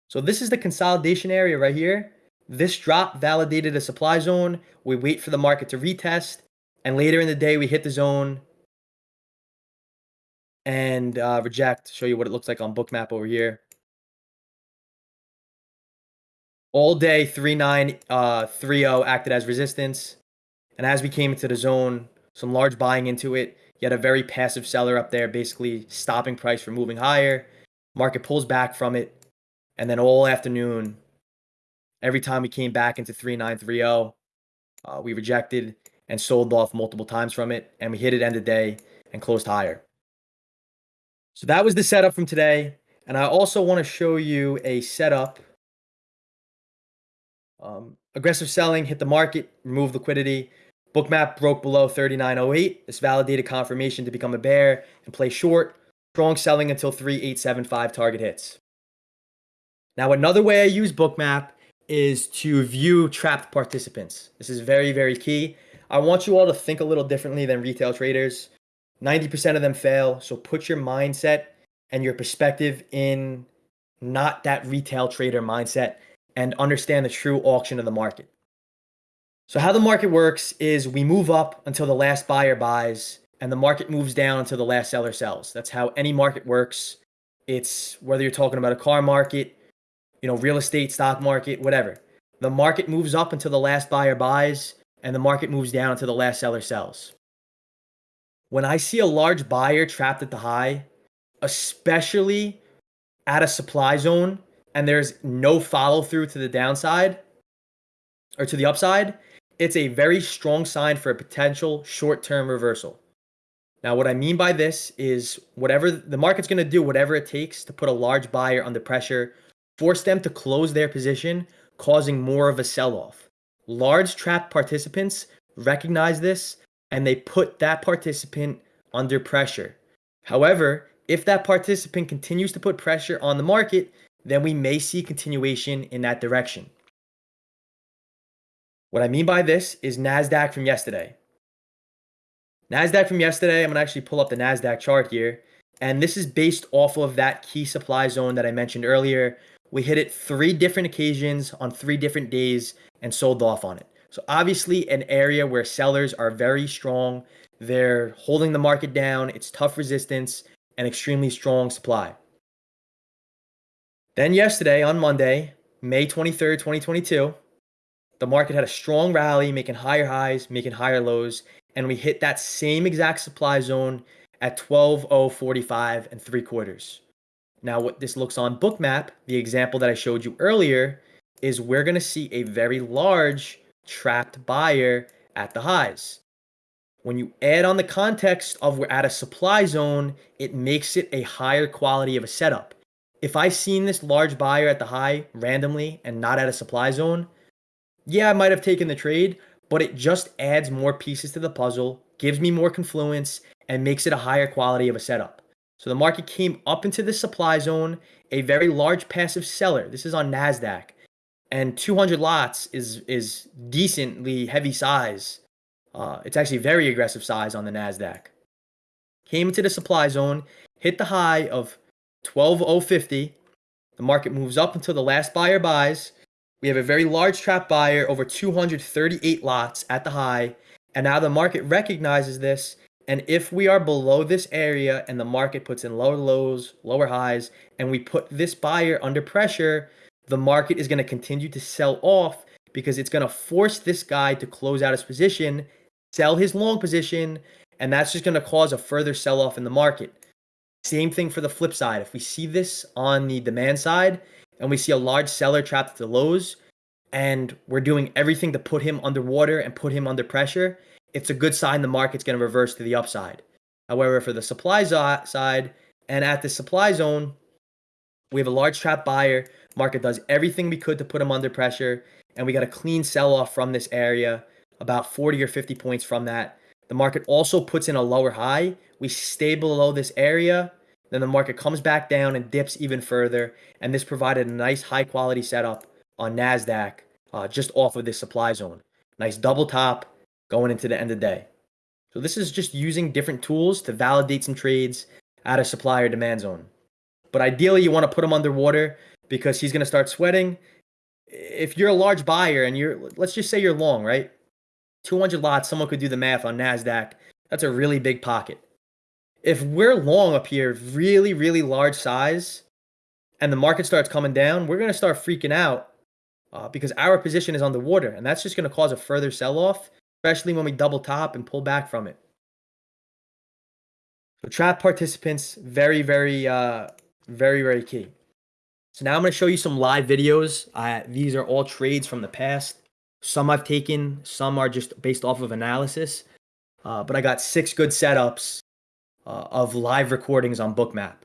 So this is the consolidation area right here. This drop validated a supply zone. We wait for the market to retest. And later in the day, we hit the zone and uh, reject. Show you what it looks like on Bookmap over here. All day, 3-9, uh, 3-0 acted as resistance. And as we came into the zone, some large buying into it. You had a very passive seller up there, basically stopping price from moving higher. Market pulls back from it. And then all afternoon, every time we came back into 3930, uh, we rejected and sold off multiple times from it, and we hit it end of day and closed higher. So that was the setup from today. And I also want to show you a setup. Um, aggressive selling, hit the market, remove liquidity. Bookmap broke below 39.08. This validated confirmation to become a bear and play short. Strong selling until 3875 target hits. Now, another way I use Bookmap is to view trapped participants. This is very, very key. I want you all to think a little differently than retail traders. 90% of them fail. So put your mindset and your perspective in not that retail trader mindset and understand the true auction of the market. So how the market works is we move up until the last buyer buys and the market moves down until the last seller sells. That's how any market works. It's whether you're talking about a car market, you know, real estate, stock market, whatever. The market moves up until the last buyer buys and the market moves down until the last seller sells. When I see a large buyer trapped at the high, especially at a supply zone and there's no follow through to the downside or to the upside, it's a very strong sign for a potential short term reversal. Now, what I mean by this is whatever the market's going to do, whatever it takes to put a large buyer under pressure, force them to close their position, causing more of a sell off. Large trap participants recognize this and they put that participant under pressure. However, if that participant continues to put pressure on the market, then we may see continuation in that direction. What I mean by this is NASDAQ from yesterday. NASDAQ from yesterday, I'm going to actually pull up the NASDAQ chart here. And this is based off of that key supply zone that I mentioned earlier. We hit it three different occasions on three different days and sold off on it. So obviously an area where sellers are very strong. They're holding the market down. It's tough resistance and extremely strong supply. Then yesterday on Monday, May 23rd, 2022, the market had a strong rally, making higher highs, making higher lows, and we hit that same exact supply zone at 12.045 and three quarters. Now, what this looks on Bookmap, the example that I showed you earlier, is we're going to see a very large trapped buyer at the highs. When you add on the context of we're at a supply zone, it makes it a higher quality of a setup. If I seen this large buyer at the high randomly and not at a supply zone, yeah, I might have taken the trade, but it just adds more pieces to the puzzle, gives me more confluence, and makes it a higher quality of a setup. So the market came up into the supply zone, a very large passive seller. This is on NASDAQ. And 200 lots is, is decently heavy size. Uh, it's actually very aggressive size on the NASDAQ. Came into the supply zone, hit the high of 12050. The market moves up until the last buyer buys. We have a very large trap buyer, over 238 lots at the high. And now the market recognizes this. And if we are below this area and the market puts in lower lows, lower highs, and we put this buyer under pressure, the market is going to continue to sell off because it's going to force this guy to close out his position, sell his long position, and that's just going to cause a further sell off in the market. Same thing for the flip side. If we see this on the demand side and we see a large seller trapped at the lows and we're doing everything to put him underwater and put him under pressure, it's a good sign the market's going to reverse to the upside. However, for the supply side and at the supply zone, we have a large trap buyer. Market does everything we could to put them under pressure, and we got a clean sell off from this area, about 40 or 50 points from that. The market also puts in a lower high. We stay below this area. Then the market comes back down and dips even further. And this provided a nice high quality setup on NASDAQ uh, just off of this supply zone. Nice double top going into the end of the day. So this is just using different tools to validate some trades at a supply or demand zone. But ideally, you want to put them underwater because he's going to start sweating. If you're a large buyer and you're, let's just say you're long, right? 200 lots, someone could do the math on NASDAQ. That's a really big pocket. If we're long up here, really, really large size, and the market starts coming down, we're going to start freaking out uh, because our position is on the water. And that's just going to cause a further sell off, especially when we double top and pull back from it. So, trap participants, very, very, uh, very, very key. So, now I'm going to show you some live videos. Uh, these are all trades from the past. Some I've taken, some are just based off of analysis. Uh, but I got six good setups uh, of live recordings on Bookmap.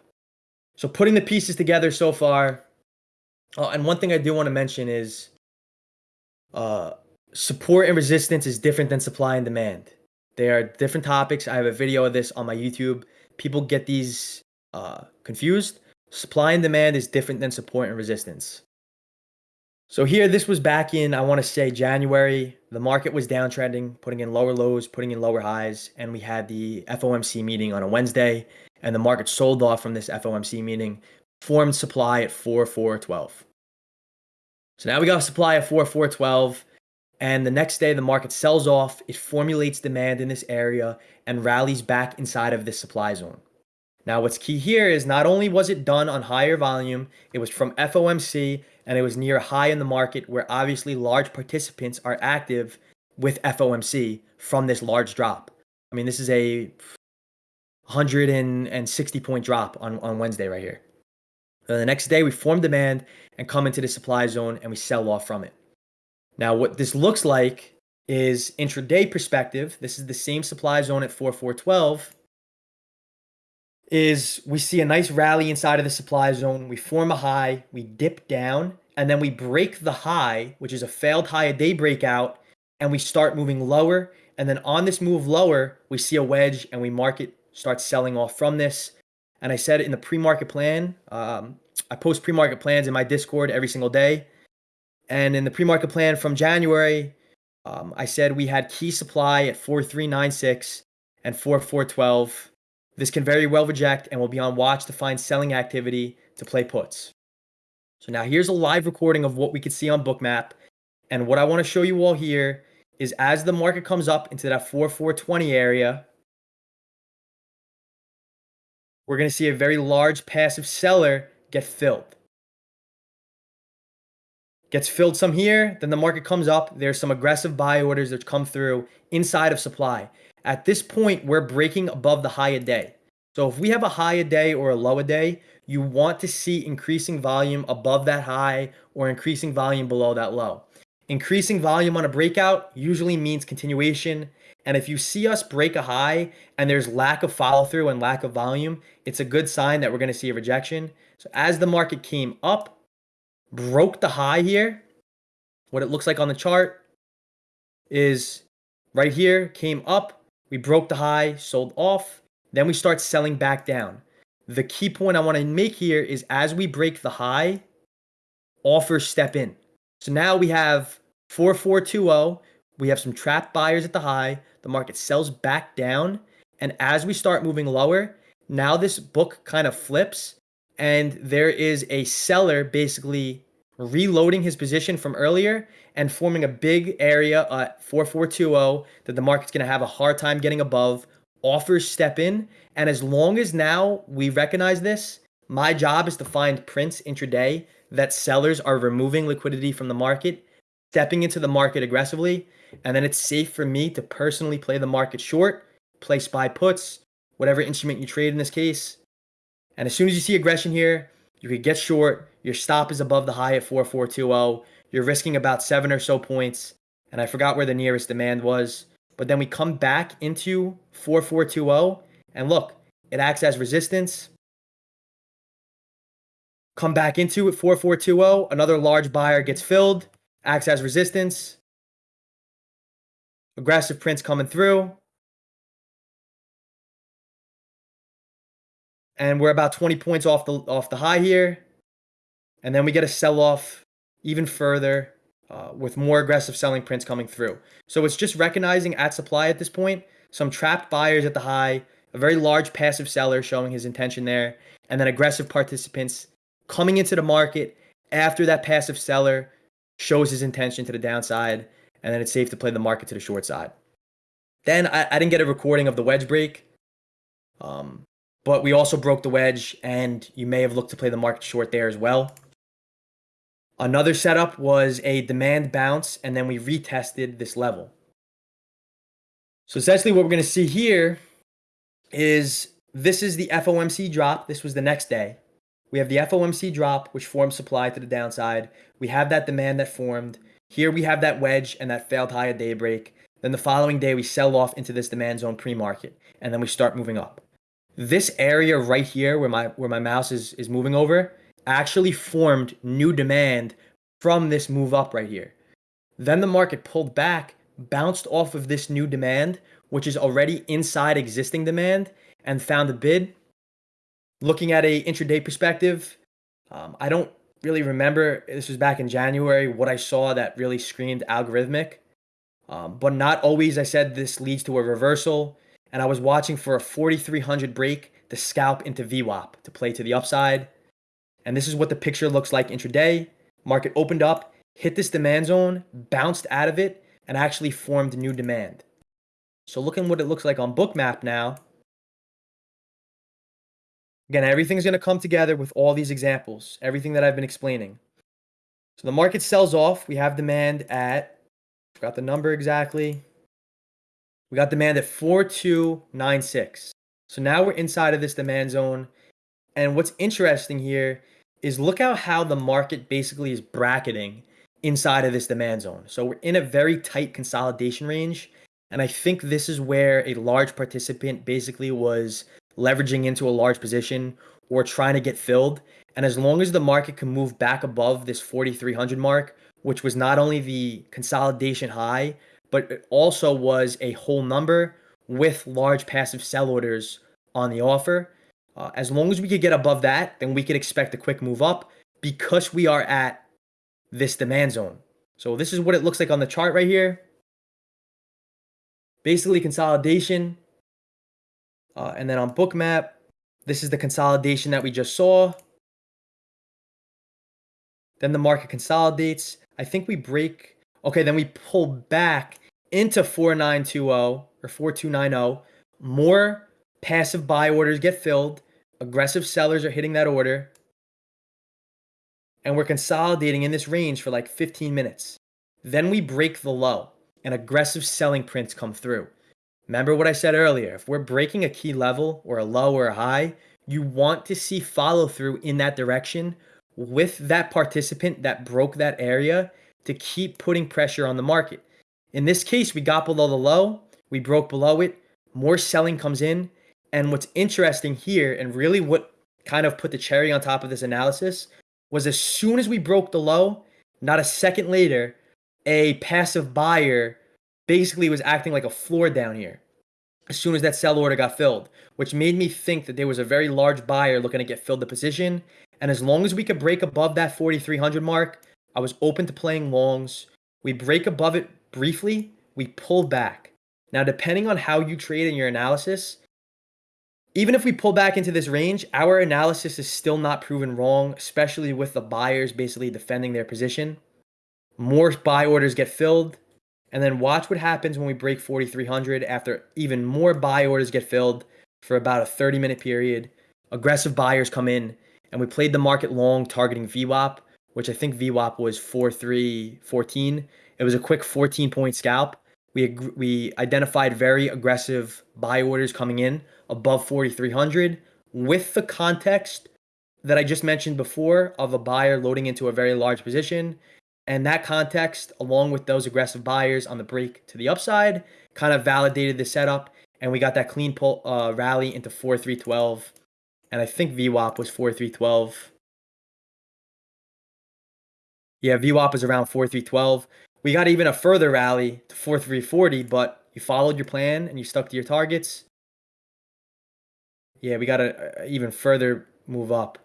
So putting the pieces together so far. Oh, and one thing I do want to mention is uh, support and resistance is different than supply and demand. They are different topics. I have a video of this on my YouTube. People get these uh, confused. Supply and demand is different than support and resistance. So here, this was back in, I want to say January. The market was downtrending, putting in lower lows, putting in lower highs. And we had the FOMC meeting on a Wednesday, and the market sold off from this FOMC meeting, formed supply at 4412. So now we got supply at 4412. And the next day, the market sells off, it formulates demand in this area and rallies back inside of this supply zone. Now, what's key here is not only was it done on higher volume, it was from FOMC and it was near high in the market where obviously large participants are active with FOMC from this large drop. I mean, this is a 160 point drop on, on Wednesday right here. So the next day, we form demand and come into the supply zone and we sell off from it. Now, what this looks like is intraday perspective. This is the same supply zone at 4412 is we see a nice rally inside of the supply zone. We form a high, we dip down, and then we break the high, which is a failed high a day breakout, and we start moving lower. And then on this move lower, we see a wedge and we market starts selling off from this. And I said in the pre-market plan, um, I post pre-market plans in my Discord every single day. And in the pre-market plan from January, um, I said we had key supply at 4396 and 4412 this can very well reject and we'll be on watch to find selling activity to play puts. So now here's a live recording of what we could see on Bookmap. And what I want to show you all here is as the market comes up into that 4420 area, we're going to see a very large passive seller get filled. Gets filled some here, then the market comes up. There's some aggressive buy orders that come through inside of supply. At this point, we're breaking above the high a day. So if we have a high a day or a low a day, you want to see increasing volume above that high or increasing volume below that low. Increasing volume on a breakout usually means continuation. And if you see us break a high and there's lack of follow through and lack of volume, it's a good sign that we're going to see a rejection. So as the market came up, broke the high here, what it looks like on the chart is right here, came up, we broke the high, sold off. Then we start selling back down. The key point I want to make here is as we break the high, offers step in. So now we have 4420. We have some trapped buyers at the high. The market sells back down. And as we start moving lower, now this book kind of flips and there is a seller basically reloading his position from earlier and forming a big area at 4420 that the market's going to have a hard time getting above. Offers step in. And as long as now we recognize this, my job is to find prints intraday that sellers are removing liquidity from the market, stepping into the market aggressively. And then it's safe for me to personally play the market short, play SPY puts, whatever instrument you trade in this case. And as soon as you see aggression here, you could get short. Your stop is above the high at 4420. You're risking about seven or so points. And I forgot where the nearest demand was. But then we come back into 4420. And look, it acts as resistance. Come back into it 4420. Another large buyer gets filled, acts as resistance. Aggressive prints coming through. And we're about 20 points off the off the high here. And then we get a sell off even further uh, with more aggressive selling prints coming through. So it's just recognizing at supply at this point, some trapped buyers at the high, a very large passive seller showing his intention there, and then aggressive participants coming into the market after that passive seller shows his intention to the downside, and then it's safe to play the market to the short side. Then I, I didn't get a recording of the wedge break. Um, but we also broke the wedge, and you may have looked to play the market short there as well. Another setup was a demand bounce, and then we retested this level. So essentially what we're going to see here is this is the FOMC drop. This was the next day. We have the FOMC drop, which formed supply to the downside. We have that demand that formed. Here we have that wedge and that failed high at daybreak. Then the following day, we sell off into this demand zone pre-market, and then we start moving up this area right here where my where my mouse is is moving over actually formed new demand from this move up right here. Then the market pulled back, bounced off of this new demand, which is already inside existing demand, and found a bid. Looking at a intraday perspective, um, I don't really remember this was back in January what I saw that really screamed algorithmic. Um, but not always. I said this leads to a reversal, and I was watching for a 4300 break to scalp into VWAP to play to the upside. And this is what the picture looks like intraday. Market opened up, hit this demand zone, bounced out of it, and actually formed new demand. So looking what it looks like on Bookmap now. Again, everything's going to come together with all these examples, everything that I've been explaining. So the market sells off. We have demand at, forgot the number exactly. We got demand at 4296. So now we're inside of this demand zone. And what's interesting here is look at how the market basically is bracketing inside of this demand zone. So we're in a very tight consolidation range. And I think this is where a large participant basically was leveraging into a large position or trying to get filled. And as long as the market can move back above this 4,300 mark, which was not only the consolidation high, but it also was a whole number with large passive sell orders on the offer. Uh, as long as we could get above that, then we could expect a quick move up because we are at this demand zone. So this is what it looks like on the chart right here. Basically consolidation. Uh, and then on Bookmap, this is the consolidation that we just saw. Then the market consolidates. I think we break. Okay, then we pull back into 4920 or 4290. More passive buy orders get filled. Aggressive sellers are hitting that order. And we're consolidating in this range for like 15 minutes. Then we break the low and aggressive selling prints come through. Remember what I said earlier. If we're breaking a key level or a low or a high, you want to see follow through in that direction with that participant that broke that area to keep putting pressure on the market. In this case, we got below the low, we broke below it, more selling comes in. And what's interesting here, and really what kind of put the cherry on top of this analysis, was as soon as we broke the low, not a second later, a passive buyer basically was acting like a floor down here as soon as that sell order got filled, which made me think that there was a very large buyer looking to get filled the position. And as long as we could break above that 4,300 mark, I was open to playing longs. We break above it briefly, we pull back. Now, depending on how you trade in your analysis, even if we pull back into this range, our analysis is still not proven wrong, especially with the buyers basically defending their position. More buy orders get filled, and then watch what happens when we break 4,300 after even more buy orders get filled for about a 30 minute period. Aggressive buyers come in, and we played the market long targeting VWAP, which I think VWAP was 4314. It was a quick 14 point scalp. We, we identified very aggressive buy orders coming in above 4,300 with the context that I just mentioned before of a buyer loading into a very large position. And that context, along with those aggressive buyers on the break to the upside, kind of validated the setup. And we got that clean pull uh, rally into 4312. And I think VWAP was 4312. Yeah, VWAP is around 4312. We got even a further rally to 4340, but you followed your plan and you stuck to your targets. Yeah, we got to even further move up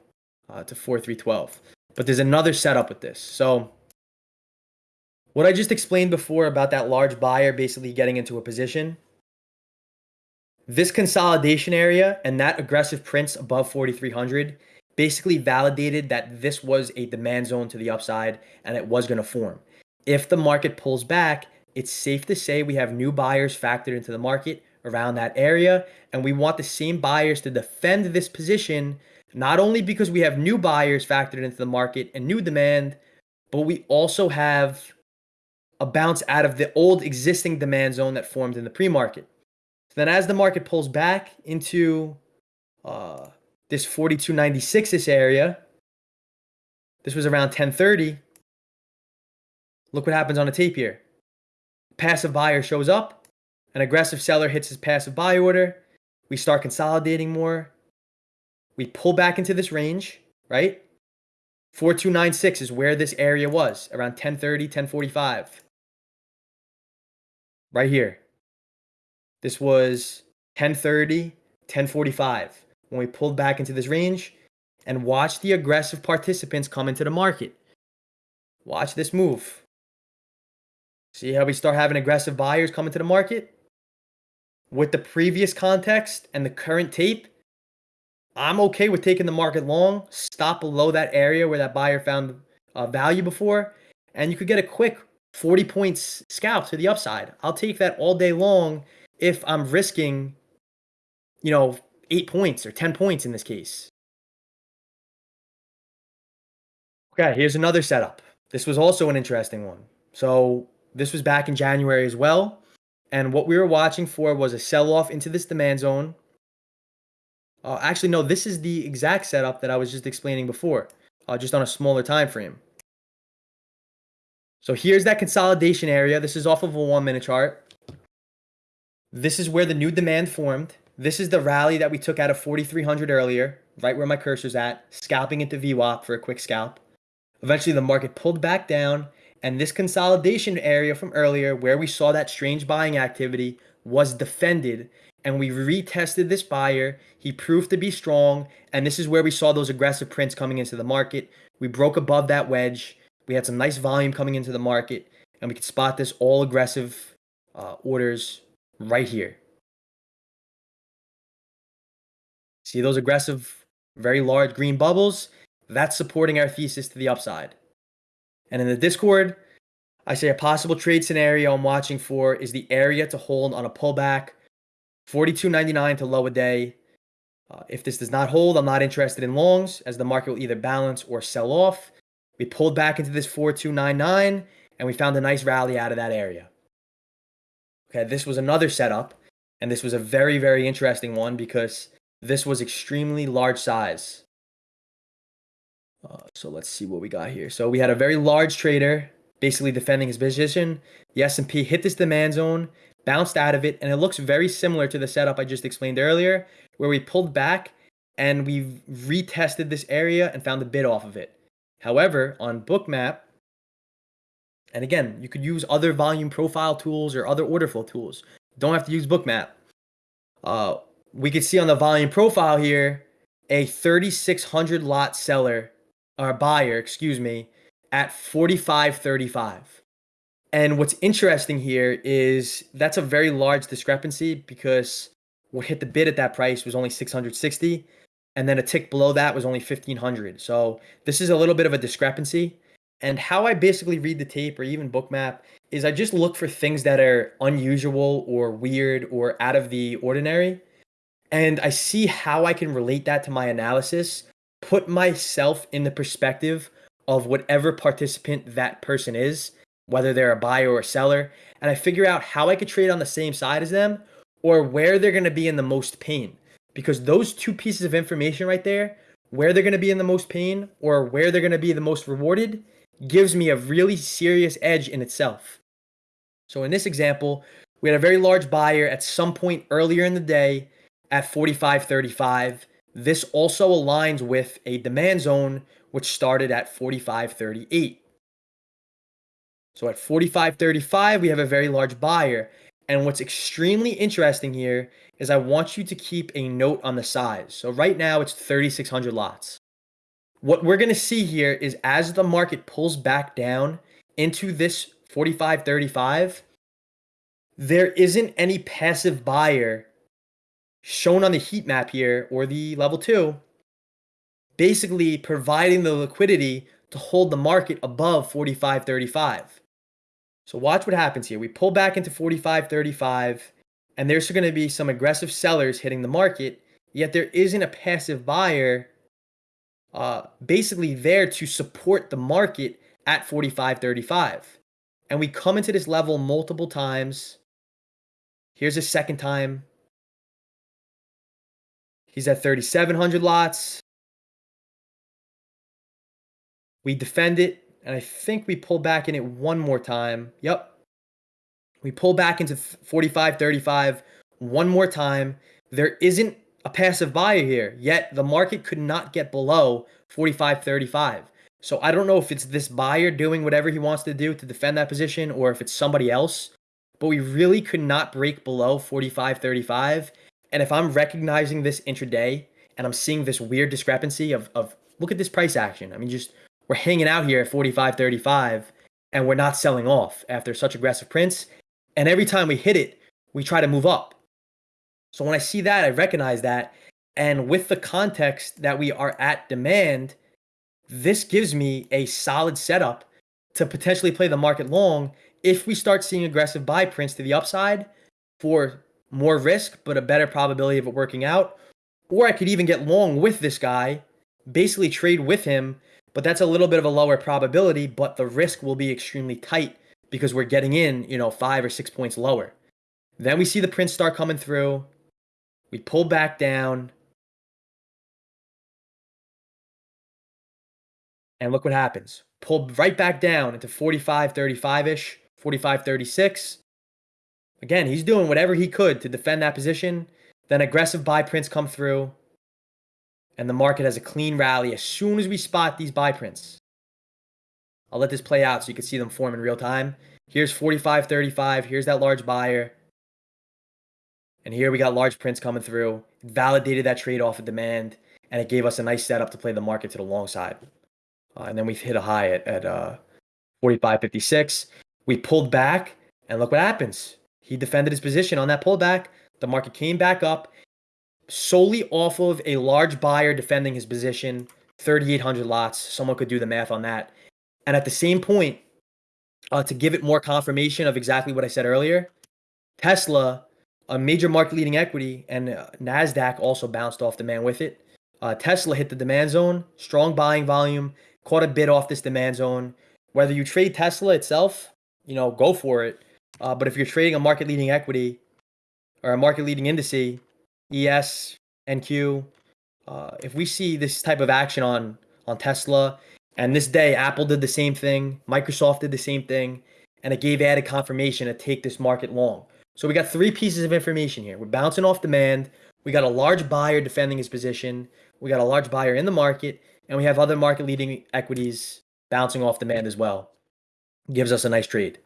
uh, to 4312. But there's another setup with this. So what I just explained before about that large buyer basically getting into a position, this consolidation area and that aggressive prints above 4,300 basically validated that this was a demand zone to the upside and it was going to form. If the market pulls back, it's safe to say we have new buyers factored into the market around that area. And we want the same buyers to defend this position, not only because we have new buyers factored into the market and new demand, but we also have a bounce out of the old existing demand zone that formed in the pre-market. So then as the market pulls back into uh, this 4296 this area, this was around 1030. Look what happens on the tape here. Passive buyer shows up. An aggressive seller hits his passive buy order. We start consolidating more. We pull back into this range, right? 4296 is where this area was, around 1030, 1045. Right here. This was 1030, 1045 when we pulled back into this range. and watch the aggressive participants come into the market. Watch this move. See how we start having aggressive buyers come into the market? With the previous context and the current tape, I'm okay with taking the market long, stop below that area where that buyer found uh, value before, and you could get a quick 40 points scalp to the upside. I'll take that all day long if I'm risking, you know, eight points or 10 points in this case. Okay, here's another setup. This was also an interesting one. So this was back in January as well. And what we were watching for was a sell off into this demand zone. Uh, actually, no, this is the exact setup that I was just explaining before, uh, just on a smaller time frame. So here's that consolidation area. This is off of a one minute chart. This is where the new demand formed. This is the rally that we took out of 4,300 earlier, right where my cursor's at, scalping into VWAP for a quick scalp. Eventually, the market pulled back down, and this consolidation area from earlier, where we saw that strange buying activity, was defended. And we retested this buyer. He proved to be strong. And this is where we saw those aggressive prints coming into the market. We broke above that wedge. We had some nice volume coming into the market. And we could spot this all aggressive uh, orders right here. See those aggressive, very large green bubbles? That's supporting our thesis to the upside. And in the Discord, I say a possible trade scenario I'm watching for is the area to hold on a pullback, 42.99 to low a day. Uh, if this does not hold, I'm not interested in longs as the market will either balance or sell off. We pulled back into this 4299 and we found a nice rally out of that area. Okay, this was another setup and this was a very, very interesting one because this was extremely large size. Uh, so let's see what we got here. So we had a very large trader basically defending his position. The S&P hit this demand zone, bounced out of it, and it looks very similar to the setup I just explained earlier, where we pulled back and we retested this area and found a bid off of it. However, on Bookmap, and again, you could use other volume profile tools or other order flow tools. Don't have to use Bookmap. Uh, we could see on the volume profile here a 3600 lot seller or buyer, excuse me, at 45.35. And what's interesting here is that's a very large discrepancy because what hit the bid at that price was only 660 and then a tick below that was only 1500. So this is a little bit of a discrepancy. And how I basically read the tape or even bookmap is I just look for things that are unusual or weird or out of the ordinary. And I see how I can relate that to my analysis put myself in the perspective of whatever participant that person is, whether they're a buyer or a seller, and I figure out how I could trade on the same side as them or where they're going to be in the most pain. Because those two pieces of information right there, where they're going to be in the most pain or where they're going to be the most rewarded, gives me a really serious edge in itself. So in this example, we had a very large buyer at some point earlier in the day at 45.35 this also aligns with a demand zone which started at 45.38. So at 45.35, we have a very large buyer. And what's extremely interesting here is I want you to keep a note on the size. So right now it's 3,600 lots. What we're going to see here is as the market pulls back down into this 45.35, there isn't any passive buyer shown on the heat map here or the level two, basically providing the liquidity to hold the market above 45.35. So watch what happens here. We pull back into 45.35 and there's going to be some aggressive sellers hitting the market, yet there isn't a passive buyer uh, basically there to support the market at 45.35. And we come into this level multiple times. Here's a second time. He's at 3,700 lots. We defend it, and I think we pull back in it one more time. Yep. We pull back into 45, 35 one more time. There isn't a passive buyer here, yet the market could not get below 45, 35. So I don't know if it's this buyer doing whatever he wants to do to defend that position or if it's somebody else, but we really could not break below 45, 35 and if I'm recognizing this intraday and I'm seeing this weird discrepancy of, of look at this price action. I mean, just we're hanging out here at 45.35 and we're not selling off after such aggressive prints. And every time we hit it, we try to move up. So when I see that, I recognize that. And with the context that we are at demand, this gives me a solid setup to potentially play the market long if we start seeing aggressive buy prints to the upside for more risk, but a better probability of it working out. Or I could even get long with this guy, basically trade with him, but that's a little bit of a lower probability, but the risk will be extremely tight because we're getting in, you know, five or six points lower. Then we see the prints start coming through. We pull back down. And look what happens. Pull right back down into 45, 35 ish, 45, 36. Again, he's doing whatever he could to defend that position. Then aggressive buy prints come through. And the market has a clean rally as soon as we spot these buy prints. I'll let this play out so you can see them form in real time. Here's 45.35. Here's that large buyer. And here we got large prints coming through. It validated that trade off of demand. And it gave us a nice setup to play the market to the long side. Uh, and then we hit a high at, at uh, 45.56. We pulled back. And look what happens. He defended his position on that pullback. The market came back up solely off of a large buyer defending his position, 3,800 lots. Someone could do the math on that. And at the same point, uh, to give it more confirmation of exactly what I said earlier, Tesla, a major market leading equity, and uh, NASDAQ also bounced off demand with it. Uh, Tesla hit the demand zone, strong buying volume, caught a bid off this demand zone. Whether you trade Tesla itself, you know, go for it. Uh, but if you're trading a market leading equity or a market leading indice, ES, NQ, uh, if we see this type of action on on Tesla, and this day Apple did the same thing, Microsoft did the same thing, and it gave added confirmation to take this market long. So we got three pieces of information here. We're bouncing off demand. We got a large buyer defending his position. We got a large buyer in the market, and we have other market leading equities bouncing off demand as well. Gives us a nice trade.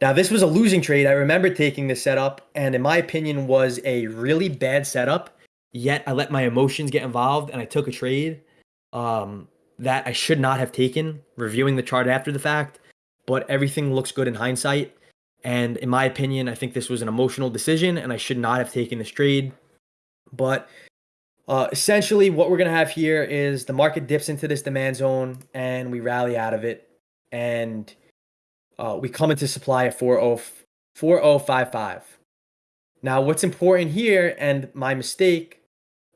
Now, this was a losing trade. I remember taking this setup, and in my opinion, was a really bad setup. Yet I let my emotions get involved, and I took a trade um, that I should not have taken. Reviewing the chart after the fact, but everything looks good in hindsight. And in my opinion, I think this was an emotional decision, and I should not have taken this trade. But uh, essentially, what we're gonna have here is the market dips into this demand zone, and we rally out of it, and uh, we come into supply at 4055. Now, what's important here, and my mistake,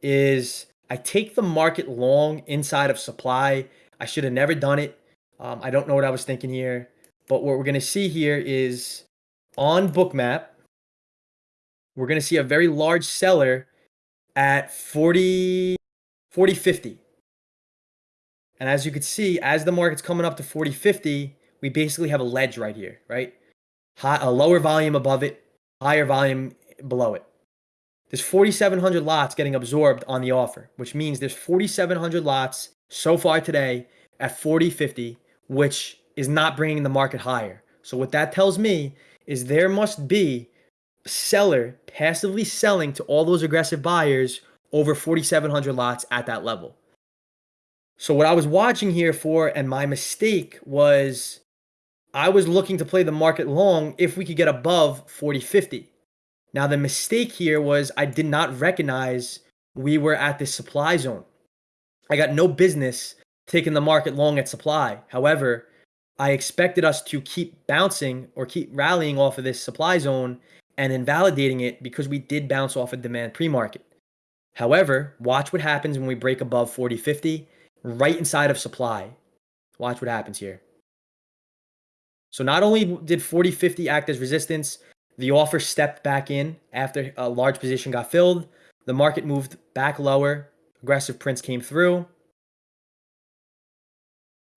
is I take the market long inside of supply. I should have never done it. Um, I don't know what I was thinking here. But what we're going to see here is on Bookmap, we're going to see a very large seller at 40, 40, 50. And as you can see, as the market's coming up to 40, 50, we basically have a ledge right here, right? High, a lower volume above it, higher volume below it. There's 4,700 lots getting absorbed on the offer, which means there's 4,700 lots so far today at 40.50, which is not bringing the market higher. So what that tells me is there must be a seller passively selling to all those aggressive buyers over 4,700 lots at that level. So what I was watching here for, and my mistake was I was looking to play the market long if we could get above 40.50. Now, the mistake here was I did not recognize we were at this supply zone. I got no business taking the market long at supply. However, I expected us to keep bouncing or keep rallying off of this supply zone and invalidating it because we did bounce off a of demand pre-market. However, watch what happens when we break above 40.50 right inside of supply. Watch what happens here. So not only did 4050 act as resistance, the offer stepped back in after a large position got filled. The market moved back lower. Aggressive prints came through.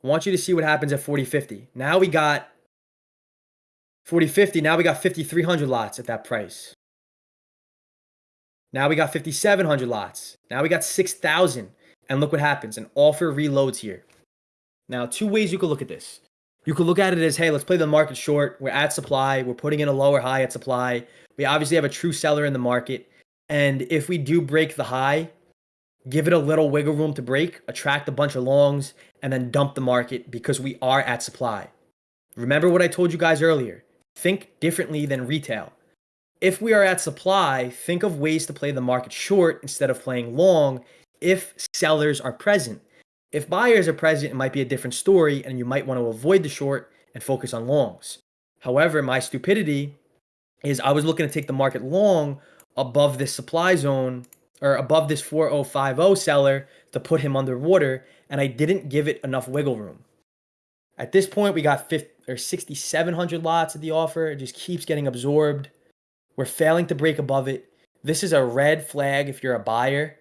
I want you to see what happens at 4050. Now we got 4050. Now we got 5300 lots at that price. Now we got 5700 lots. Now we got 6000. And look what happens. An offer reloads here. Now, two ways you could look at this. You could look at it as, hey, let's play the market short. We're at supply. We're putting in a lower high at supply. We obviously have a true seller in the market. And if we do break the high, give it a little wiggle room to break, attract a bunch of longs, and then dump the market because we are at supply. Remember what I told you guys earlier. Think differently than retail. If we are at supply, think of ways to play the market short instead of playing long if sellers are present. If buyers are present, it might be a different story and you might want to avoid the short and focus on longs. However, my stupidity is I was looking to take the market long above this supply zone or above this 4050 seller to put him underwater, and I didn't give it enough wiggle room. At this point, we got 50 or 6,700 lots of the offer. It just keeps getting absorbed. We're failing to break above it. This is a red flag if you're a buyer.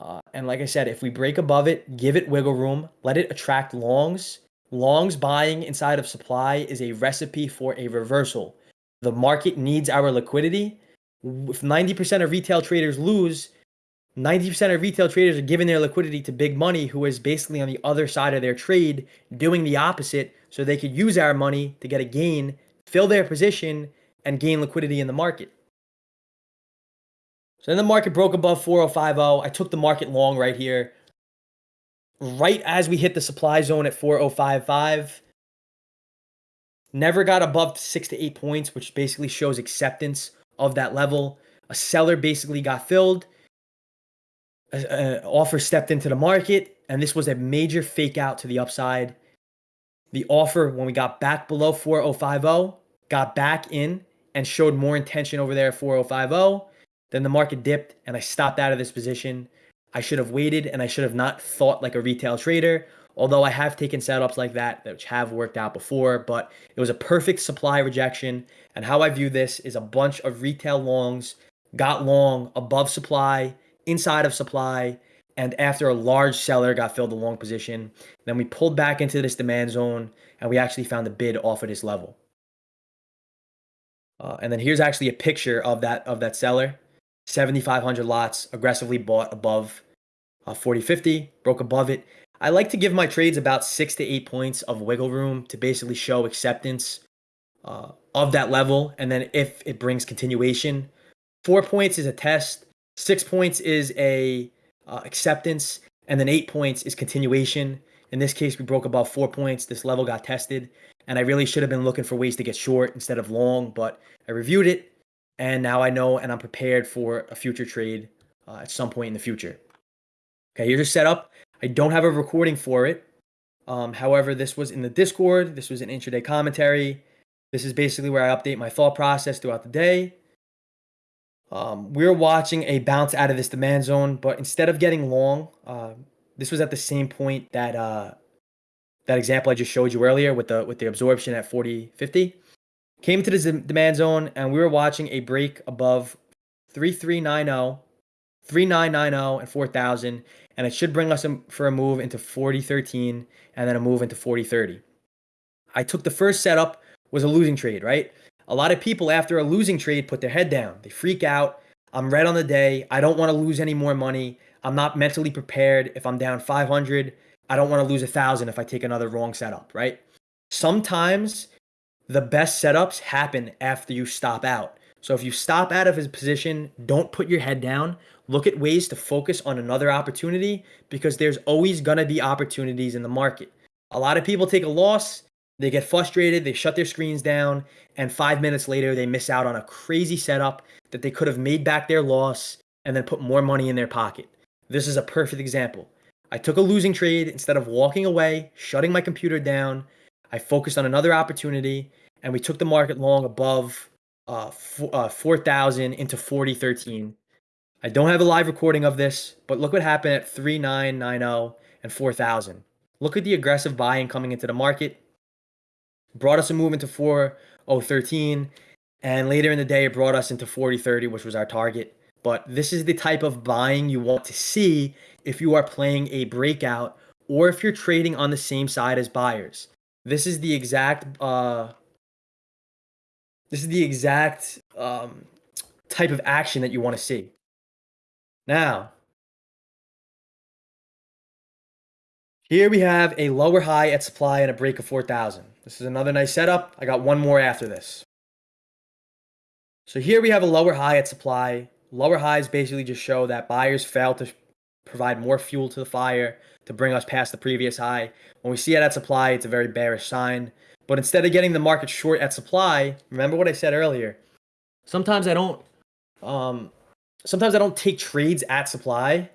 Uh, and like I said, if we break above it, give it wiggle room, let it attract longs. Longs buying inside of supply is a recipe for a reversal. The market needs our liquidity. If 90% of retail traders lose, 90% of retail traders are giving their liquidity to big money who is basically on the other side of their trade doing the opposite so they could use our money to get a gain, fill their position, and gain liquidity in the market. So then the market broke above 4050. I took the market long right here. Right as we hit the supply zone at 4055. Never got above six to eight points, which basically shows acceptance of that level. A seller basically got filled. An offer stepped into the market, and this was a major fake out to the upside. The offer, when we got back below 4050, got back in and showed more intention over there at 4050. Then the market dipped, and I stopped out of this position. I should have waited, and I should have not thought like a retail trader. Although I have taken setups like that, which have worked out before, but it was a perfect supply rejection. And how I view this is a bunch of retail longs got long above supply inside of supply. And after a large seller got filled the long position, then we pulled back into this demand zone and we actually found a bid off of this level. Uh, and then here's actually a picture of that of that seller. 7,500 lots aggressively bought above uh, 4050, broke above it. I like to give my trades about six to eight points of wiggle room to basically show acceptance uh, of that level. And then if it brings continuation, four points is a test. Six points is a uh, acceptance, and then eight points is continuation. In this case, we broke above four points. This level got tested, and I really should have been looking for ways to get short instead of long, but I reviewed it, and now I know and I'm prepared for a future trade uh, at some point in the future. Okay, here's a setup. I don't have a recording for it. Um, however, this was in the Discord. This was an intraday commentary. This is basically where I update my thought process throughout the day. Um, we are watching a bounce out of this demand zone, but instead of getting long, uh, this was at the same point that uh, that example I just showed you earlier with the with the absorption at 40, 50. Came to the demand zone, and we were watching a break above 3390, 3990, and 4000, and it should bring us for a move into 4013 and then a move into 4030. I took the first setup was a losing trade, right? A lot of people after a losing trade put their head down. They freak out. I'm red on the day. I don't want to lose any more money. I'm not mentally prepared. If I'm down 500, I don't want to lose a thousand if I take another wrong setup, right? Sometimes the best setups happen after you stop out. So if you stop out of his position, don't put your head down. Look at ways to focus on another opportunity because there's always going to be opportunities in the market. A lot of people take a loss they get frustrated, they shut their screens down, and five minutes later, they miss out on a crazy setup that they could have made back their loss and then put more money in their pocket. This is a perfect example. I took a losing trade instead of walking away, shutting my computer down. I focused on another opportunity, and we took the market long above uh, uh, 4,000 into 4013. I don't have a live recording of this, but look what happened at 3990 and 4,000. Look at the aggressive buying coming into the market brought us a move into 4013 and later in the day it brought us into 4030 which was our target but this is the type of buying you want to see if you are playing a breakout or if you're trading on the same side as buyers this is the exact uh this is the exact um type of action that you want to see now here we have a lower high at supply and a break of 4000 this is another nice setup. I got one more after this. So here we have a lower high at supply. Lower highs basically just show that buyers fail to provide more fuel to the fire to bring us past the previous high. When we see it at supply, it's a very bearish sign. But instead of getting the market short at supply, remember what I said earlier. Sometimes I don't um sometimes I don't take trades at supply.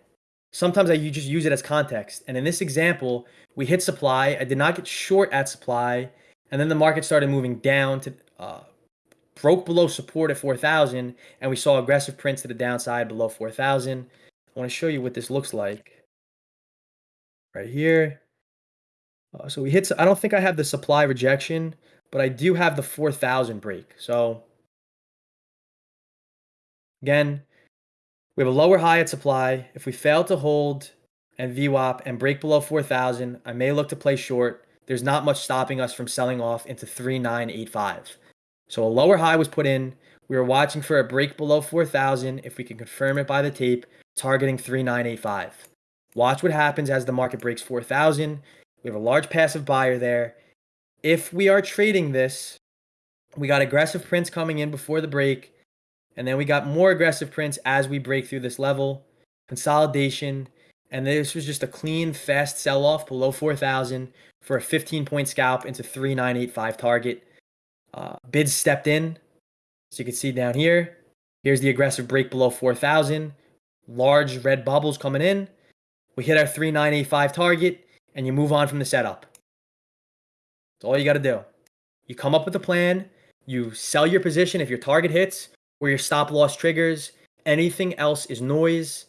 Sometimes I just use it as context. And in this example, we hit supply. I did not get short at supply, and then the market started moving down to uh, broke below support at 4,000, and we saw aggressive prints to the downside below 4,000. I want to show you what this looks like right here. Uh, so we hit, I don't think I have the supply rejection, but I do have the 4,000 break. So again, we have a lower high at supply. If we fail to hold and VWAP and break below 4,000, I may look to play short. There's not much stopping us from selling off into 3985. So a lower high was put in. We were watching for a break below 4,000 if we can confirm it by the tape, targeting 3985. Watch what happens as the market breaks 4,000. We have a large passive buyer there. If we are trading this, we got aggressive prints coming in before the break, and then we got more aggressive prints as we break through this level. Consolidation, and this was just a clean, fast sell off below 4,000 for a 15 point scalp into 3985 target. Uh, bids stepped in. So you can see down here. Here's the aggressive break below 4,000. Large red bubbles coming in. We hit our 3985 target and you move on from the setup. That's all you got to do. You come up with a plan. You sell your position if your target hits or your stop loss triggers. Anything else is noise.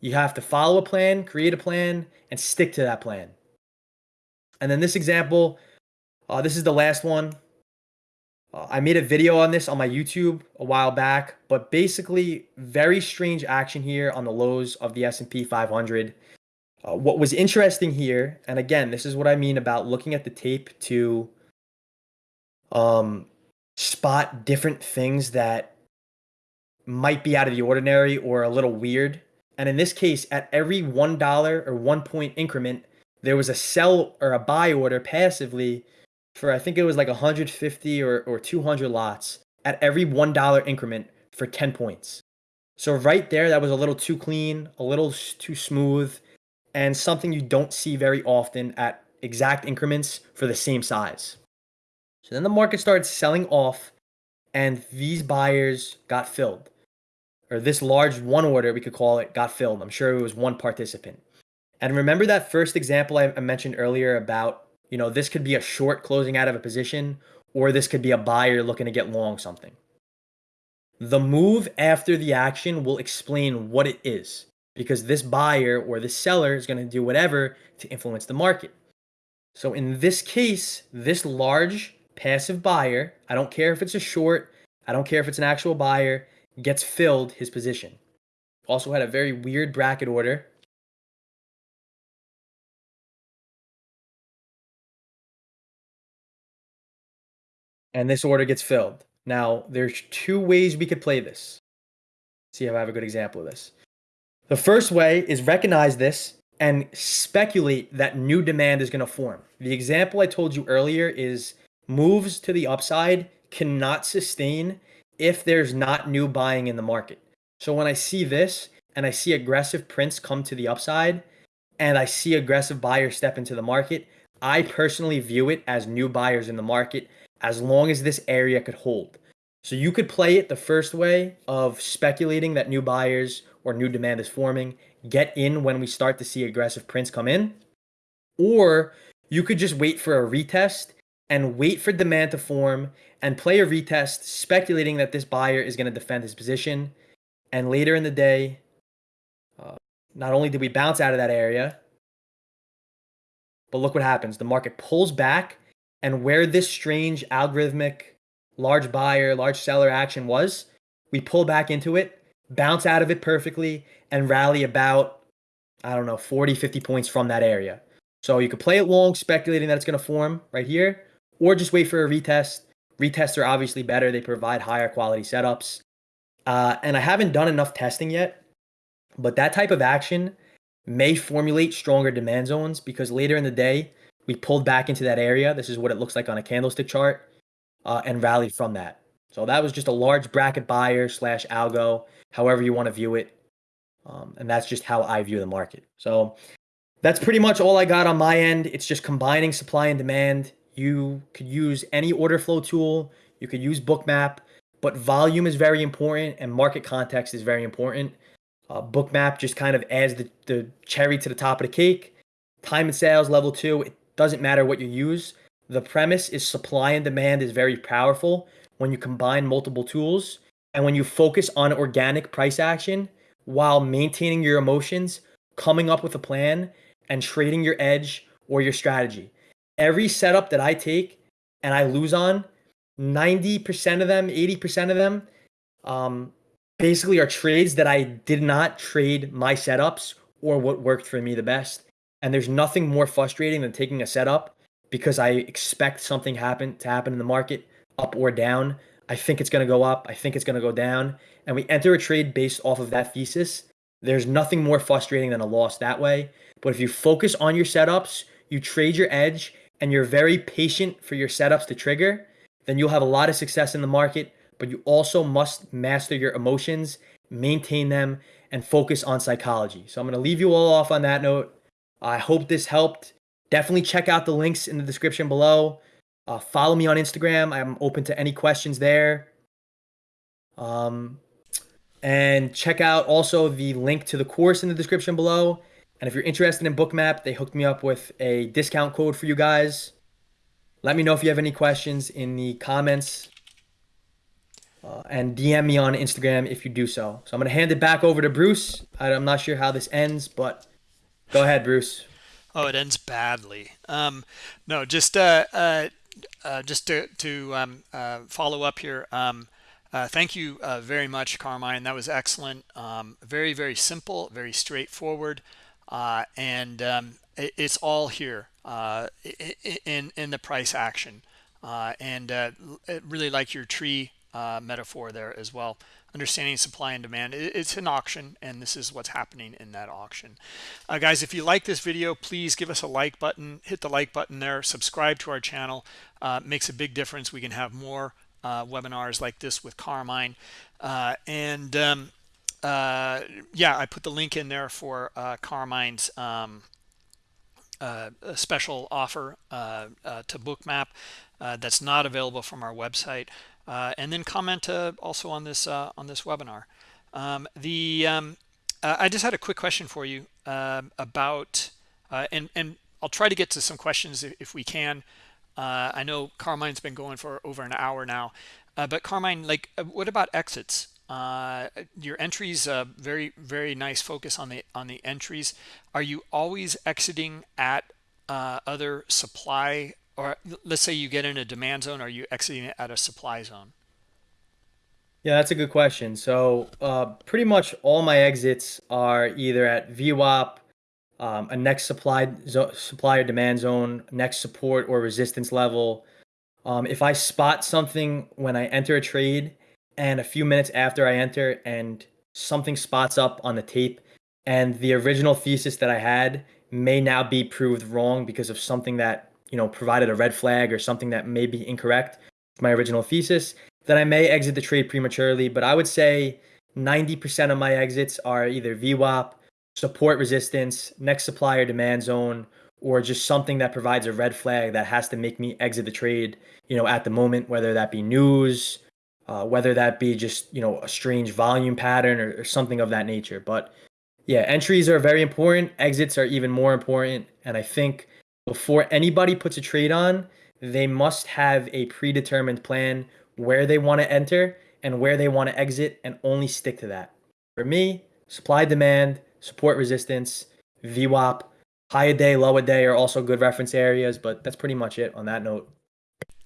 You have to follow a plan, create a plan, and stick to that plan. And then this example, uh, this is the last one. Uh, I made a video on this on my YouTube a while back, but basically very strange action here on the lows of the S&P 500. Uh, what was interesting here, and again, this is what I mean about looking at the tape to um, spot different things that might be out of the ordinary or a little weird. And in this case, at every $1 or one point increment, there was a sell or a buy order passively for I think it was like 150 or, or 200 lots at every $1 increment for 10 points. So right there, that was a little too clean, a little too smooth, and something you don't see very often at exact increments for the same size. So then the market started selling off, and these buyers got filled. Or this large one order, we could call it, got filled. I'm sure it was one participant. And remember that first example I mentioned earlier about you know, this could be a short closing out of a position, or this could be a buyer looking to get long something. The move after the action will explain what it is because this buyer or this seller is going to do whatever to influence the market. So in this case, this large passive buyer, I don't care if it's a short, I don't care if it's an actual buyer, gets filled his position. Also had a very weird bracket order and this order gets filled. Now, there's two ways we could play this. See if I have a good example of this. The first way is recognize this and speculate that new demand is going to form. The example I told you earlier is moves to the upside cannot sustain if there's not new buying in the market. So when I see this and I see aggressive prints come to the upside and I see aggressive buyers step into the market, I personally view it as new buyers in the market as long as this area could hold. So you could play it the first way of speculating that new buyers or new demand is forming, get in when we start to see aggressive prints come in, or you could just wait for a retest and wait for demand to form and play a retest speculating that this buyer is going to defend his position. And later in the day, uh, not only did we bounce out of that area, but look what happens. The market pulls back and where this strange algorithmic large buyer, large seller action was, we pull back into it, bounce out of it perfectly, and rally about, I don't know, 40, 50 points from that area. So you could play it long, speculating that it's going to form right here, or just wait for a retest. Retests are obviously better, they provide higher quality setups. Uh, and I haven't done enough testing yet, but that type of action may formulate stronger demand zones because later in the day, we pulled back into that area. This is what it looks like on a candlestick chart uh, and rallied from that. So that was just a large bracket buyer slash algo, however you want to view it. Um, and that's just how I view the market. So that's pretty much all I got on my end. It's just combining supply and demand. You could use any order flow tool. You could use Bookmap, but volume is very important and market context is very important. Uh, Bookmap just kind of adds the, the cherry to the top of the cake. Time and sales level two, it doesn't matter what you use. The premise is supply and demand is very powerful when you combine multiple tools and when you focus on organic price action while maintaining your emotions, coming up with a plan, and trading your edge or your strategy. Every setup that I take and I lose on, 90% of them, 80% of them, um, basically are trades that I did not trade my setups or what worked for me the best. And there's nothing more frustrating than taking a setup because I expect something happen to happen in the market, up or down. I think it's going to go up. I think it's going to go down. And we enter a trade based off of that thesis. There's nothing more frustrating than a loss that way. But if you focus on your setups, you trade your edge, and you're very patient for your setups to trigger, then you'll have a lot of success in the market. But you also must master your emotions, maintain them, and focus on psychology. So I'm going to leave you all off on that note. I hope this helped. Definitely check out the links in the description below. Uh, follow me on Instagram. I'm open to any questions there. Um, and check out also the link to the course in the description below. And if you're interested in Bookmap, they hooked me up with a discount code for you guys. Let me know if you have any questions in the comments. Uh, and DM me on Instagram if you do so. So I'm going to hand it back over to Bruce. I'm not sure how this ends, but go ahead, Bruce. Oh, it ends badly. Um, no, just uh, uh, uh, just to, to um, uh, follow up here. Um, uh, thank you uh, very much, Carmine. That was excellent. Um, very, very simple, very straightforward, and um, it, it's all here in in the price action. and really like your tree metaphor there as well understanding supply and demand it's an auction and this is what's happening in that auction. Uh, guys if you like this video please give us a like button hit the like button there subscribe to our channel. Uh, makes a big difference. We can have more uh, webinars like this with Carmine. Uh, and um, uh, yeah I put the link in there for uh, Carmine's um, special offer to bookmap. That's not available from our website uh, and then comment uh, also on this uh, on this webinar. Um, the um, I just had a quick question for you um, about and and I'll try to get to some questions if, if we can. I know Carmine's been going for over an hour now, but Carmine, like, what about exits? Uh, your entries uh, very very nice focus on the on the entries are you always exiting at uh, other supply or let's say you get in a demand zone, are you exiting it at a supply zone? Yeah, that's a good question. So uh, pretty much all my exits are either at VWAP, um, a next supply zo- supply demand zone, next support or resistance level. Um, if I spot something when I enter a trade, and a few minutes after I enter, and something spots up on the tape, and the original thesis that I had may now be proved wrong because of something that you know, provided a red flag or something that may be incorrect with my original thesis, then I may exit the trade prematurely. But I would say 90% of my exits are either VWAP, support resistance, next supplier demand zone, or just something that provides a red flag that has to make me exit the trade, you know, at the moment, whether that be news, uh, whether that be just, you know, a strange volume pattern or, or something of that nature. But yeah, entries are very important. Exits are even more important. And I think before anybody puts a trade on, they must have a predetermined plan where they want to enter and where they want to exit and only stick to that. For me, supply demand, support resistance, VWAP, high a day, low a day are also good reference areas, but that's pretty much it on that note.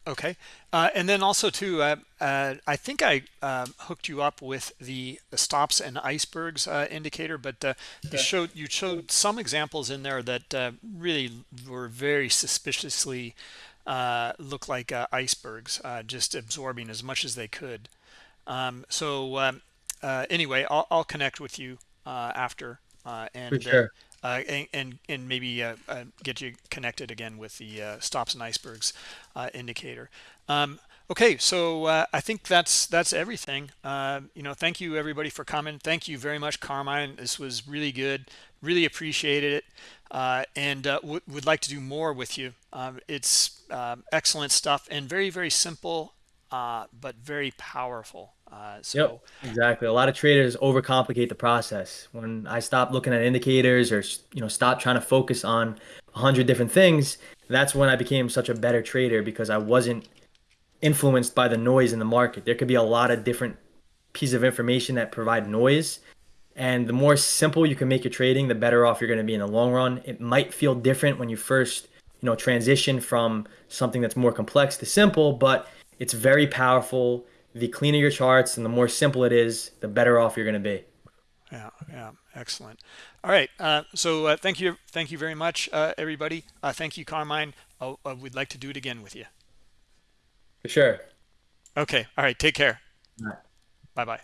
Okay, uh, and then also too, uh, uh, I think I um, hooked you up with the, the stops and icebergs uh, indicator, but uh, okay. you showed you showed some examples in there that uh, really were very suspiciously look like icebergs, just absorbing as much as they could. Um, so um, anyway, I'll, I'll, connect with you after and. Sure. Uh, and, and, maybe uh, uh, get you connected again with the stops and icebergs indicator. Um, Okay, so uh, I think that's that's everything. Uh, you know, thank you everybody for coming. Thank you very much, Carmine. This was really good. Really appreciated it, uh, and uh, would like to do more with you. Um, it's um, excellent stuff and very very simple, uh, but very powerful. Uh, Yep, so exactly. A lot of traders overcomplicate the process. When I stopped looking at indicators or you know stopped trying to focus on a hundred different things, that's when I became such a better trader because I wasn't influenced by the noise in the market. There could be a lot of different pieces of information that provide noise. And the more simple you can make your trading, the better off you're going to be in the long run. It might feel different when you first, you know, transition from something that's more complex to simple, but it's very powerful. The cleaner your charts and the more simple it is, the better off you're going to be. Yeah, yeah, excellent. All right, uh, so uh, thank you, thank you very much, uh, everybody. Uh, thank you, Carmine. Oh, uh, we'd like to do it again with you. For sure. Okay. All right. Take care. Bye bye.